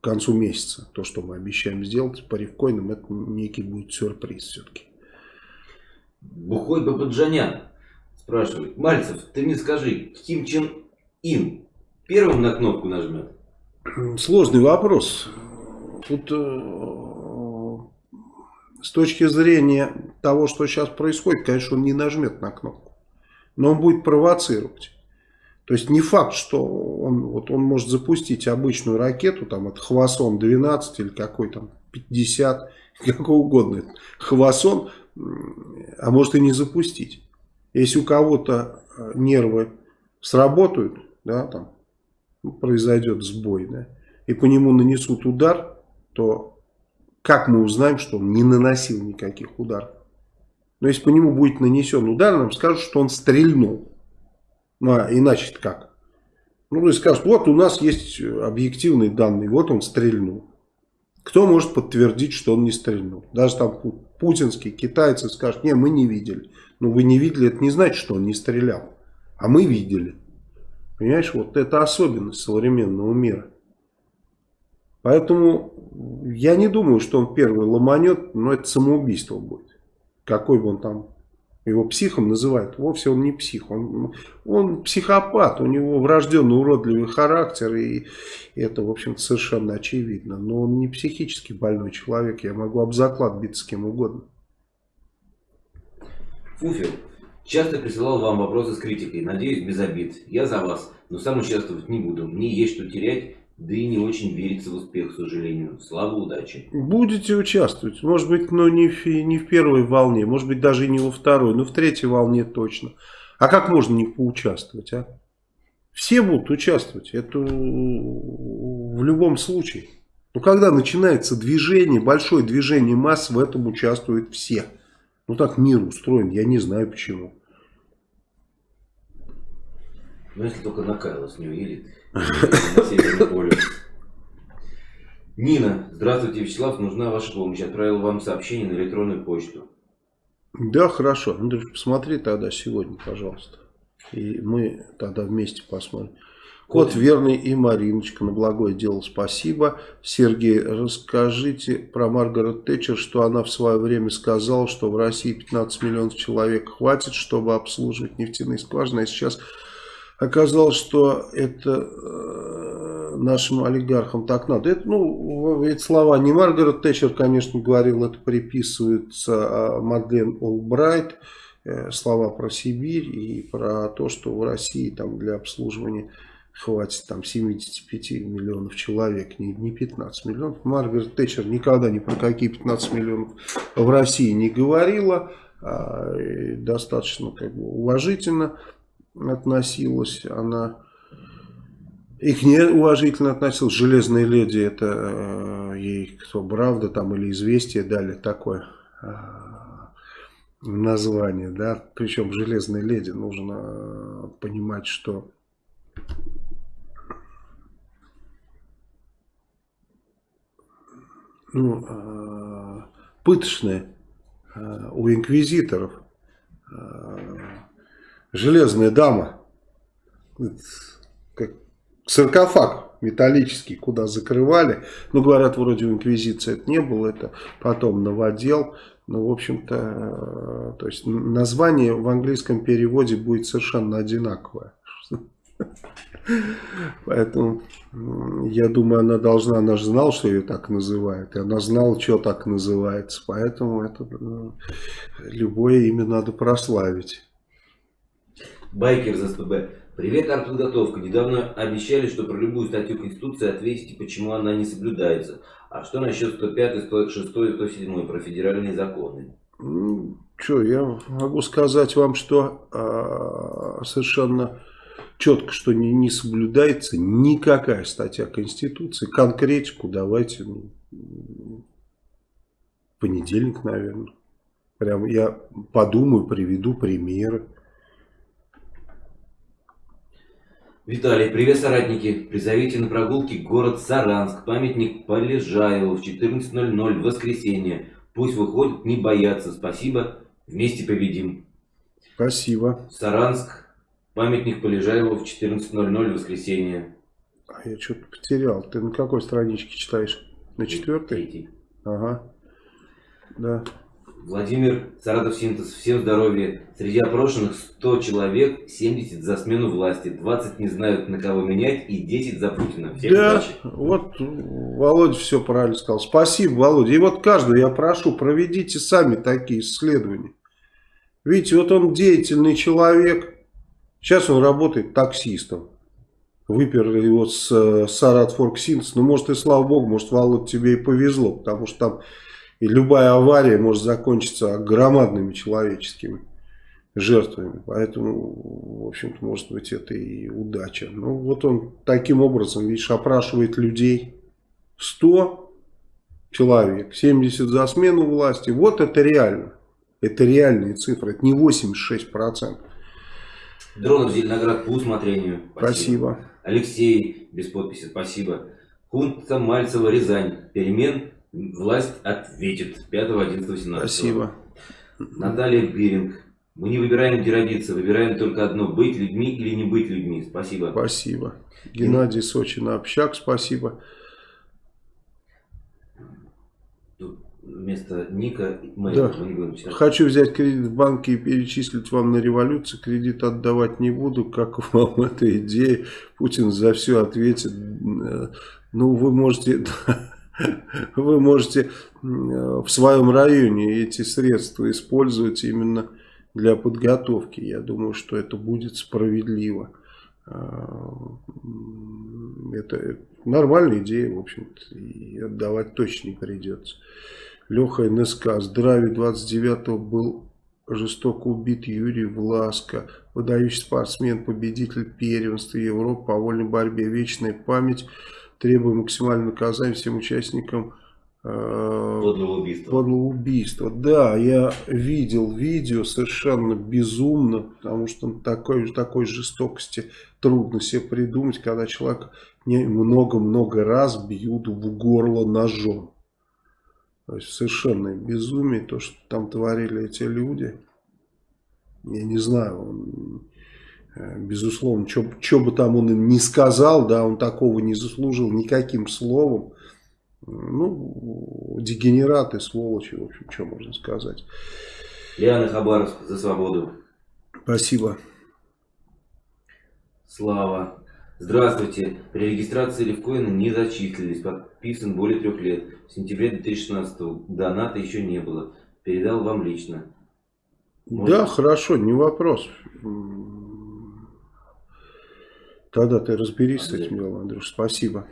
к концу месяца. То, что мы обещаем сделать по рифкоинам, это некий будет сюрприз все-таки. Бухой Бабаджанян спрашивает. Мальцев, ты мне скажи, Ким Чен Ин первым на кнопку нажмет? Сложный вопрос. Тут э, с точки зрения того, что сейчас происходит, конечно, он не нажмет на кнопку. Но он будет провоцировать. То есть не факт, что он, вот он может запустить обычную ракету, там от Хвасон 12 или какой там 50, какого угодно. Хвасон, а может и не запустить. Если у кого-то э, нервы сработают, да, там ну, произойдет сбой, да, и по нему нанесут удар, то как мы узнаем, что он не наносил никаких ударов? Но если по нему будет нанесен удар, нам скажут, что он стрельнул. Ну, а иначе как? Ну, и скажут, вот у нас есть объективные данные, вот он стрельнул. Кто может подтвердить, что он не стрельнул? Даже там путинские китайцы скажут, не, мы не видели. Ну, вы не видели, это не значит, что он не стрелял. А мы видели. Понимаешь, вот это особенность современного мира. Поэтому я не думаю, что он первый ломанет, но это самоубийство будет. Какой бы он там его психом называют, вовсе он не псих, он, он психопат, у него врожденный уродливый характер, и это, в общем-то, совершенно очевидно. Но он не психически больной человек, я могу об заклад биться с кем угодно. Фуфер, часто присылал вам вопросы с критикой, надеюсь, без обид. Я за вас, но сам участвовать не буду, мне есть что терять, да и не очень верится в успех, к сожалению. Слава, удачи. Будете участвовать. Может быть, но не в, не в первой волне, может быть, даже и не во второй, но в третьей волне точно. А как можно не поучаствовать, а? Все будут участвовать. Это в любом случае. Но когда начинается движение, большое движение масс, в этом участвуют все. Ну так мир устроен, я не знаю почему. Ну если только на Кайлос не уедет. на Северный полюс. Нина, здравствуйте, Вячеслав, нужна ваша помощь. Отправил вам сообщение на электронную почту. Да, хорошо. Андрюш, посмотри тогда сегодня, пожалуйста. И мы тогда вместе посмотрим. Кот верный и Мариночка. На благое дело спасибо. Сергей, расскажите про Маргарет Тэтчер, что она в свое время сказала, что в России 15 миллионов человек хватит, чтобы обслуживать нефтяные скважины. А сейчас оказалось, что это э, нашим олигархам так надо. Это, ну, эти слова не Маргарет Тэтчер, конечно, говорил, это приписывается а Мадлен Олбрайт. Э, слова про Сибирь и про то, что в России там для обслуживания хватит там 75 миллионов человек, не, не 15 миллионов. Маргарет Тэтчер никогда ни про какие 15 миллионов в России не говорила, а, достаточно как бы уважительно относилась она. Их не уважительно относилась. Железная леди, это э, ей кто, правда там или известие дали такое э, название, да. Причем железной леди нужно понимать, что ну, э, пыточные э, у инквизиторов. Э, железная дама, как саркофаг металлический, куда закрывали. Ну, говорят, вроде в инквизиции это не было, это потом новодел. Ну, в общем-то, то есть название в английском переводе будет совершенно одинаковое. Поэтому я думаю, она должна, она же знала, что ее так называют. И она знала, что так называется. Поэтому это ну, любое имя надо прославить. Байкер за СПБ. Привет, артподготовка. Недавно обещали, что про любую статью Конституции ответите, почему она не соблюдается. А что насчет 105, 106 и 107 про федеральные законы? Что, я могу сказать вам, что а, совершенно четко, что не, не соблюдается никакая статья Конституции. Конкретику давайте ну, понедельник, наверное. Прям я подумаю, приведу примеры. Виталий, привет, соратники. Призовите на прогулки город Саранск, памятник Полежаеву в 14.00 в воскресенье. Пусть выходят, не боятся. Спасибо, вместе победим. Спасибо. Саранск, Памятник Полежаеву в 14.00 воскресенье. А я что-то потерял. Ты на какой страничке читаешь? На четвертой? Третий. Ага. Да. Владимир Саратов Синтез. Всем здоровья. Среди опрошенных 100 человек, 70 за смену власти, 20 не знают на кого менять и 10 за Путина. Всем да, удачи. вот Володя все правильно сказал. Спасибо, Володя. И вот каждого я прошу, проведите сами такие исследования. Видите, вот он деятельный человек, Сейчас он работает таксистом. Выперли его с э, Сарат Форксинс. Ну, может, и слава богу, может, Володь, тебе и повезло. Потому что там и любая авария может закончиться громадными человеческими жертвами. Поэтому, в общем-то, может быть, это и удача. Ну, вот он таким образом, видишь, опрашивает людей. 100 человек, 70 за смену власти. Вот это реально. Это реальные цифры. Это не 86%. Дронов Зеленоград по усмотрению. Спасибо. спасибо. Алексей без подписи. Спасибо. Хунта Мальцева Рязань. Перемен власть ответит. 5, 11, 18. Спасибо. Наталья Гиринг. Мы не выбираем, где родиться, выбираем только одно, быть людьми или не быть людьми. Спасибо. Спасибо. Геннадий Сочина Общак, спасибо. вместо ника да. мы не будем читать. Хочу взять кредит в банке и перечислить вам на революцию. Кредит отдавать не буду. Как вам эта идея? Путин за все ответит. Ну, вы можете... Вы можете в своем районе эти средства использовать именно для подготовки. Я думаю, что это будет справедливо. А, это нормальная идея, в общем-то, и отдавать точно не придется. Леха НСК. Здравия 29-го был жестоко убит Юрий Власко. Выдающий спортсмен, победитель первенства Европы по вольной борьбе. Вечная память. Требуем максимального наказания всем участникам э, подлого убийства. Подлого убийства. Да, я видел видео совершенно безумно, потому что такой, такой жестокости трудно себе придумать, когда человек много-много раз бьют в горло ножом. То есть совершенное безумие, то, что там творили эти люди. Я не знаю, безусловно, что бы там он им не сказал, да, он такого не заслужил никаким словом. Ну, дегенераты, сволочи, в общем, что можно сказать. Лиана Хабаровск за свободу. Спасибо. Слава. Здравствуйте. При регистрации Левкоина не зачислились. Подписан более трех лет. В сентябре 2016 доната еще не было. Передал вам лично. Можно? Да, хорошо, не вопрос. Тогда ты разберись Андрей. с этим делом, Андрюш. Спасибо.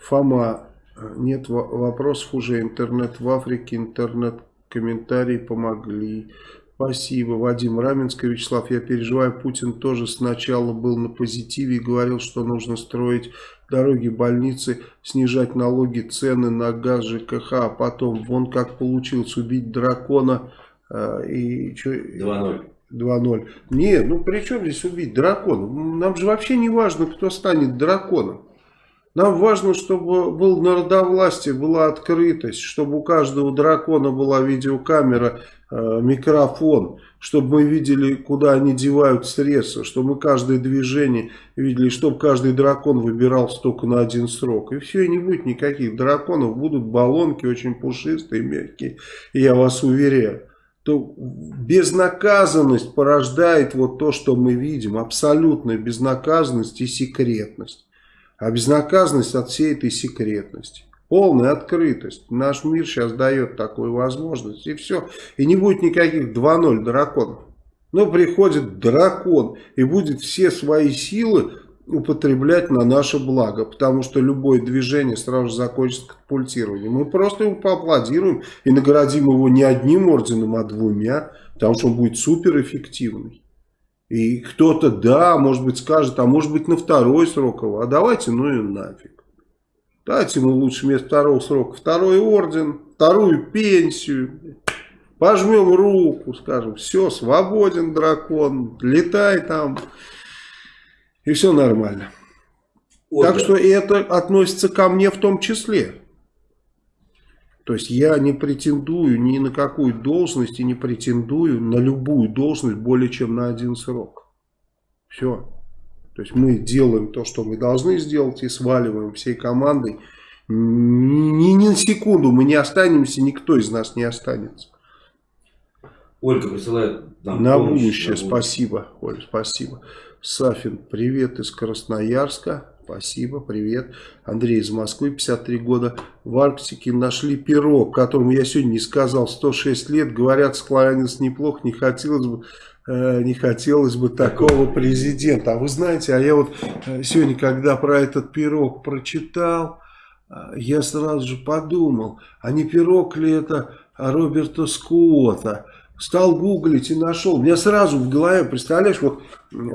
Фома, нет вопросов уже. Интернет в Африке, интернет-комментарии помогли. Спасибо, Вадим Раменский, Вячеслав. Я переживаю, Путин тоже сначала был на позитиве и говорил, что нужно строить дороги, больницы, снижать налоги, цены на газ, ЖКХ, а потом вон как получилось убить дракона э, и... 2-0. 2-0. Не, ну при чем здесь убить дракона? Нам же вообще не важно, кто станет драконом. Нам важно, чтобы был народовластие, была открытость, чтобы у каждого дракона была видеокамера, э, микрофон, чтобы мы видели, куда они девают средства, чтобы мы каждое движение видели, чтобы каждый дракон выбирал только на один срок. И все, и не будет никаких драконов, будут баллонки очень пушистые, мягкие, я вас уверяю то безнаказанность порождает вот то, что мы видим, абсолютная безнаказанность и секретность. А безнаказанность от всей этой секретности. Полная открытость. Наш мир сейчас дает такую возможность. И все. И не будет никаких 2-0 драконов. Но приходит дракон и будет все свои силы употреблять на наше благо. Потому что любое движение сразу же закончится катапультированием. Мы просто ему поаплодируем и наградим его не одним орденом, а двумя. Потому что он будет суперэффективный. И кто-то, да, может быть, скажет, а может быть на второй срок его, а давайте, ну и нафиг. Дайте ему лучше вместо второго срока второй орден, вторую пенсию. Пожмем руку, скажем, все, свободен дракон, летай там. И все нормально. Ольга. Так что это относится ко мне в том числе. То есть я не претендую ни на какую должность и не претендую на любую должность более чем на один срок. Все. То есть мы делаем то, что мы должны сделать и сваливаем всей командой. Ни, ни на секунду мы не останемся, никто из нас не останется. Ольга присылает нам На помощь, будущее, на будущее. спасибо, Оль, спасибо. Сафин, привет из Красноярска. Спасибо, привет. Андрей из Москвы, 53 года. В Арктике нашли пирог, которому я сегодня не сказал, 106 лет. Говорят, склонялся неплохо, не хотелось бы э, не хотелось бы такого президента. А вы знаете, а я вот э, сегодня, когда про этот пирог прочитал, э, я сразу же подумал, а не пирог ли это Роберта Скотта? Стал гуглить и нашел. У меня сразу в голове, представляешь, вот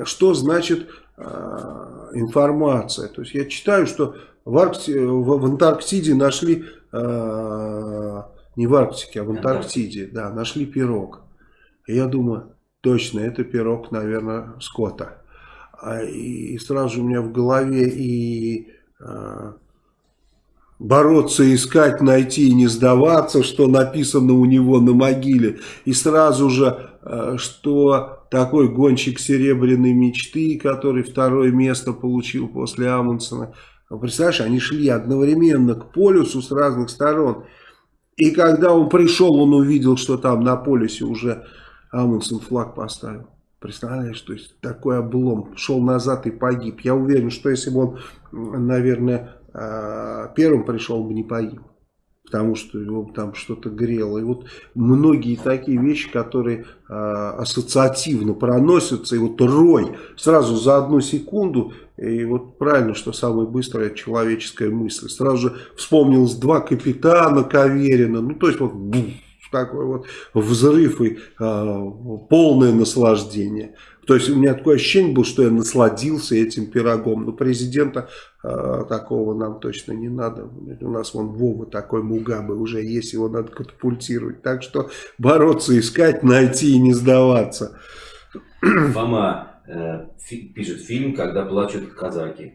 что значит Э, информация. То есть я читаю, что в, Аркти... в Антарктиде нашли, э, не в Арктике, а в Антарктиде, да, нашли пирог. И я думаю, точно, это пирог, наверное, скота. А, и сразу у меня в голове и э, бороться, искать, найти и не сдаваться, что написано у него на могиле. И сразу же, что такой гонщик серебряной мечты, который второе место получил после Амундсена. Представляешь, они шли одновременно к полюсу с разных сторон. И когда он пришел, он увидел, что там на полюсе уже Амундсен флаг поставил. Представляешь, то есть такой облом. Шел назад и погиб. Я уверен, что если бы он, наверное, а, первым пришел, бы не погиб потому что его там что-то грело. И вот многие такие вещи, которые э, ассоциативно проносятся, и вот рой сразу за одну секунду, и вот правильно, что самая быстрая человеческая мысль. Сразу же вспомнилось два капитана Каверина, ну то есть вот такой вот взрыв и э, полное наслаждение. То есть у меня такое ощущение было, что я насладился этим пирогом. Но президента э, такого нам точно не надо. У нас вон Вова такой Мугабы уже есть, его надо катапультировать. Так что бороться, искать, найти и не сдаваться. Фома э, фи пишет фильм «Когда плачут казаки».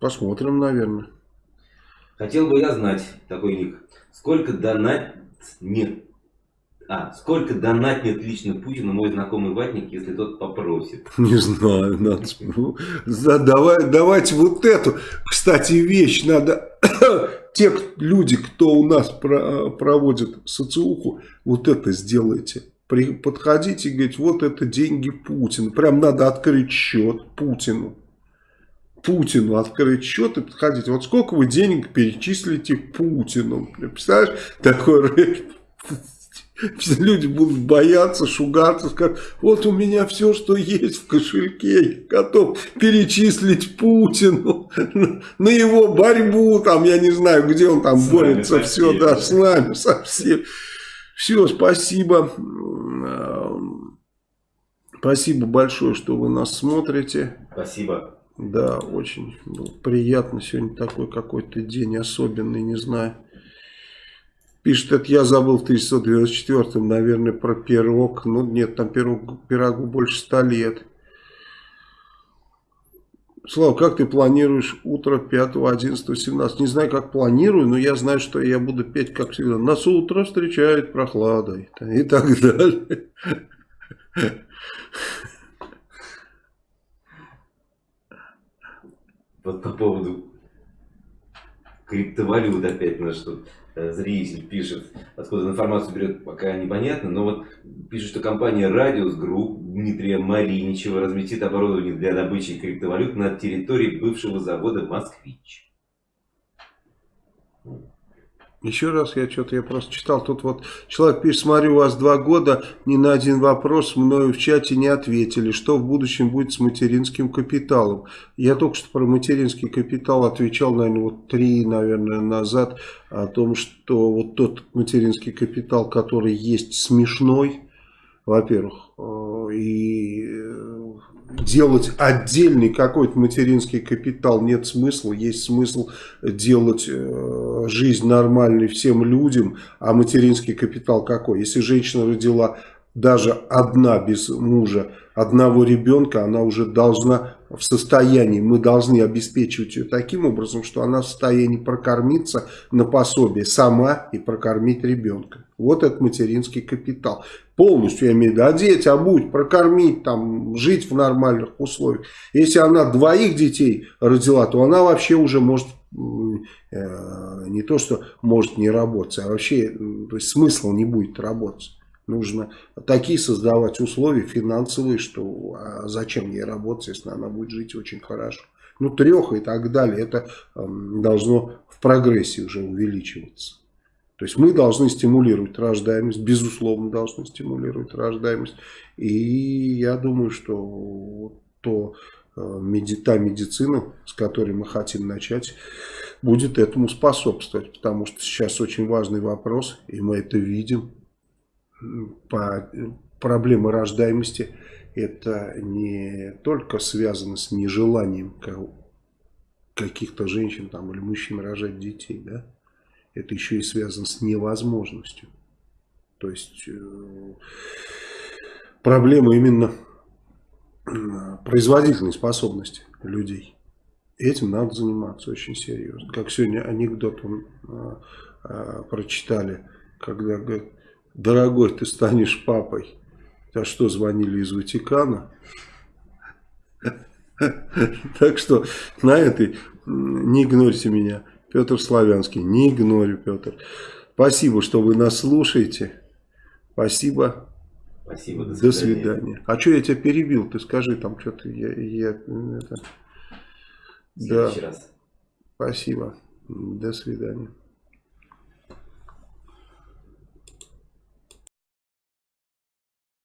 Посмотрим, наверное. Хотел бы я знать, такой ник, сколько донат нет а, сколько донатнет лично Путину мой знакомый ватник, если тот попросит? Не знаю, надо... Да, давай, давайте вот эту, кстати, вещь надо... Те люди, кто у нас про, проводит социуху, вот это сделайте. При, подходите и говорите, вот это деньги Путина. Прям надо открыть счет Путину. Путину открыть счет и подходите. Вот сколько вы денег перечислите Путину? Представляешь, такой люди будут бояться, шугаться, сказать, вот у меня все, что есть в кошельке, готов перечислить Путину на его борьбу, там, я не знаю, где он там с борется, все, да, с нами совсем. Все, спасибо. Спасибо большое, что вы нас смотрите. Спасибо. Да, очень приятно. Сегодня такой какой-то день особенный, не знаю. Пишет, это я забыл в 1994-м, наверное, про пирог. Ну, нет, там пирог, пирогу больше ста лет. Слава, как ты планируешь утро 5, 11, 17? Не знаю, как планирую, но я знаю, что я буду петь, как всегда. Нас утро встречает прохладой и так далее. Вот по поводу криптовалют опять на что Э, зритель пишет, откуда информацию берет, пока непонятно, но вот пишет, что компания Radius Group Дмитрия Мариничева разместит оборудование для добычи криптовалют на территории бывшего завода «Москвич». Еще раз, я что-то я просто читал, тут вот человек пишет, смотрю, у вас два года, ни на один вопрос мною в чате не ответили, что в будущем будет с материнским капиталом. Я только что про материнский капитал отвечал, наверное, вот три, наверное, назад, о том, что вот тот материнский капитал, который есть смешной, во-первых, э, и делать отдельный какой-то материнский капитал нет смысла. Есть смысл делать э, жизнь нормальной всем людям. А материнский капитал какой? Если женщина родила даже одна без мужа, одного ребенка, она уже должна в состоянии, мы должны обеспечивать ее таким образом, что она в состоянии прокормиться на пособие сама и прокормить ребенка. Вот этот материнский капитал. Полностью, я имею в виду, одеть, обуть, прокормить, там, жить в нормальных условиях. Если она двоих детей родила, то она вообще уже может э, не то, что может не работать, а вообще то есть смысла не будет работать. Нужно такие создавать условия финансовые, что а зачем ей работать, если она будет жить очень хорошо. Ну, трех и так далее. Это должно в прогрессе уже увеличиваться. То есть мы должны стимулировать рождаемость, безусловно должны стимулировать рождаемость. И я думаю, что то, э, та медицина, с которой мы хотим начать, будет этому способствовать. Потому что сейчас очень важный вопрос, и мы это видим по проблемы рождаемости это не только связано с нежеланием каких-то женщин там, или мужчин рожать детей, да? Это еще и связано с невозможностью. То есть э, проблема именно производительной способности людей. Этим надо заниматься очень серьезно. Как сегодня анекдот он, а, а, прочитали, когда говорят, дорогой, ты станешь папой. А что, звонили из Ватикана? Так что на этой не игнорьте меня. Петр Славянский, не игнорю, Петр. Спасибо, что вы нас слушаете. Спасибо. Спасибо, до свидания. До свидания. А что я тебя перебил? Ты скажи там что-то. Я, я, это... Да. Раз. Спасибо. До свидания.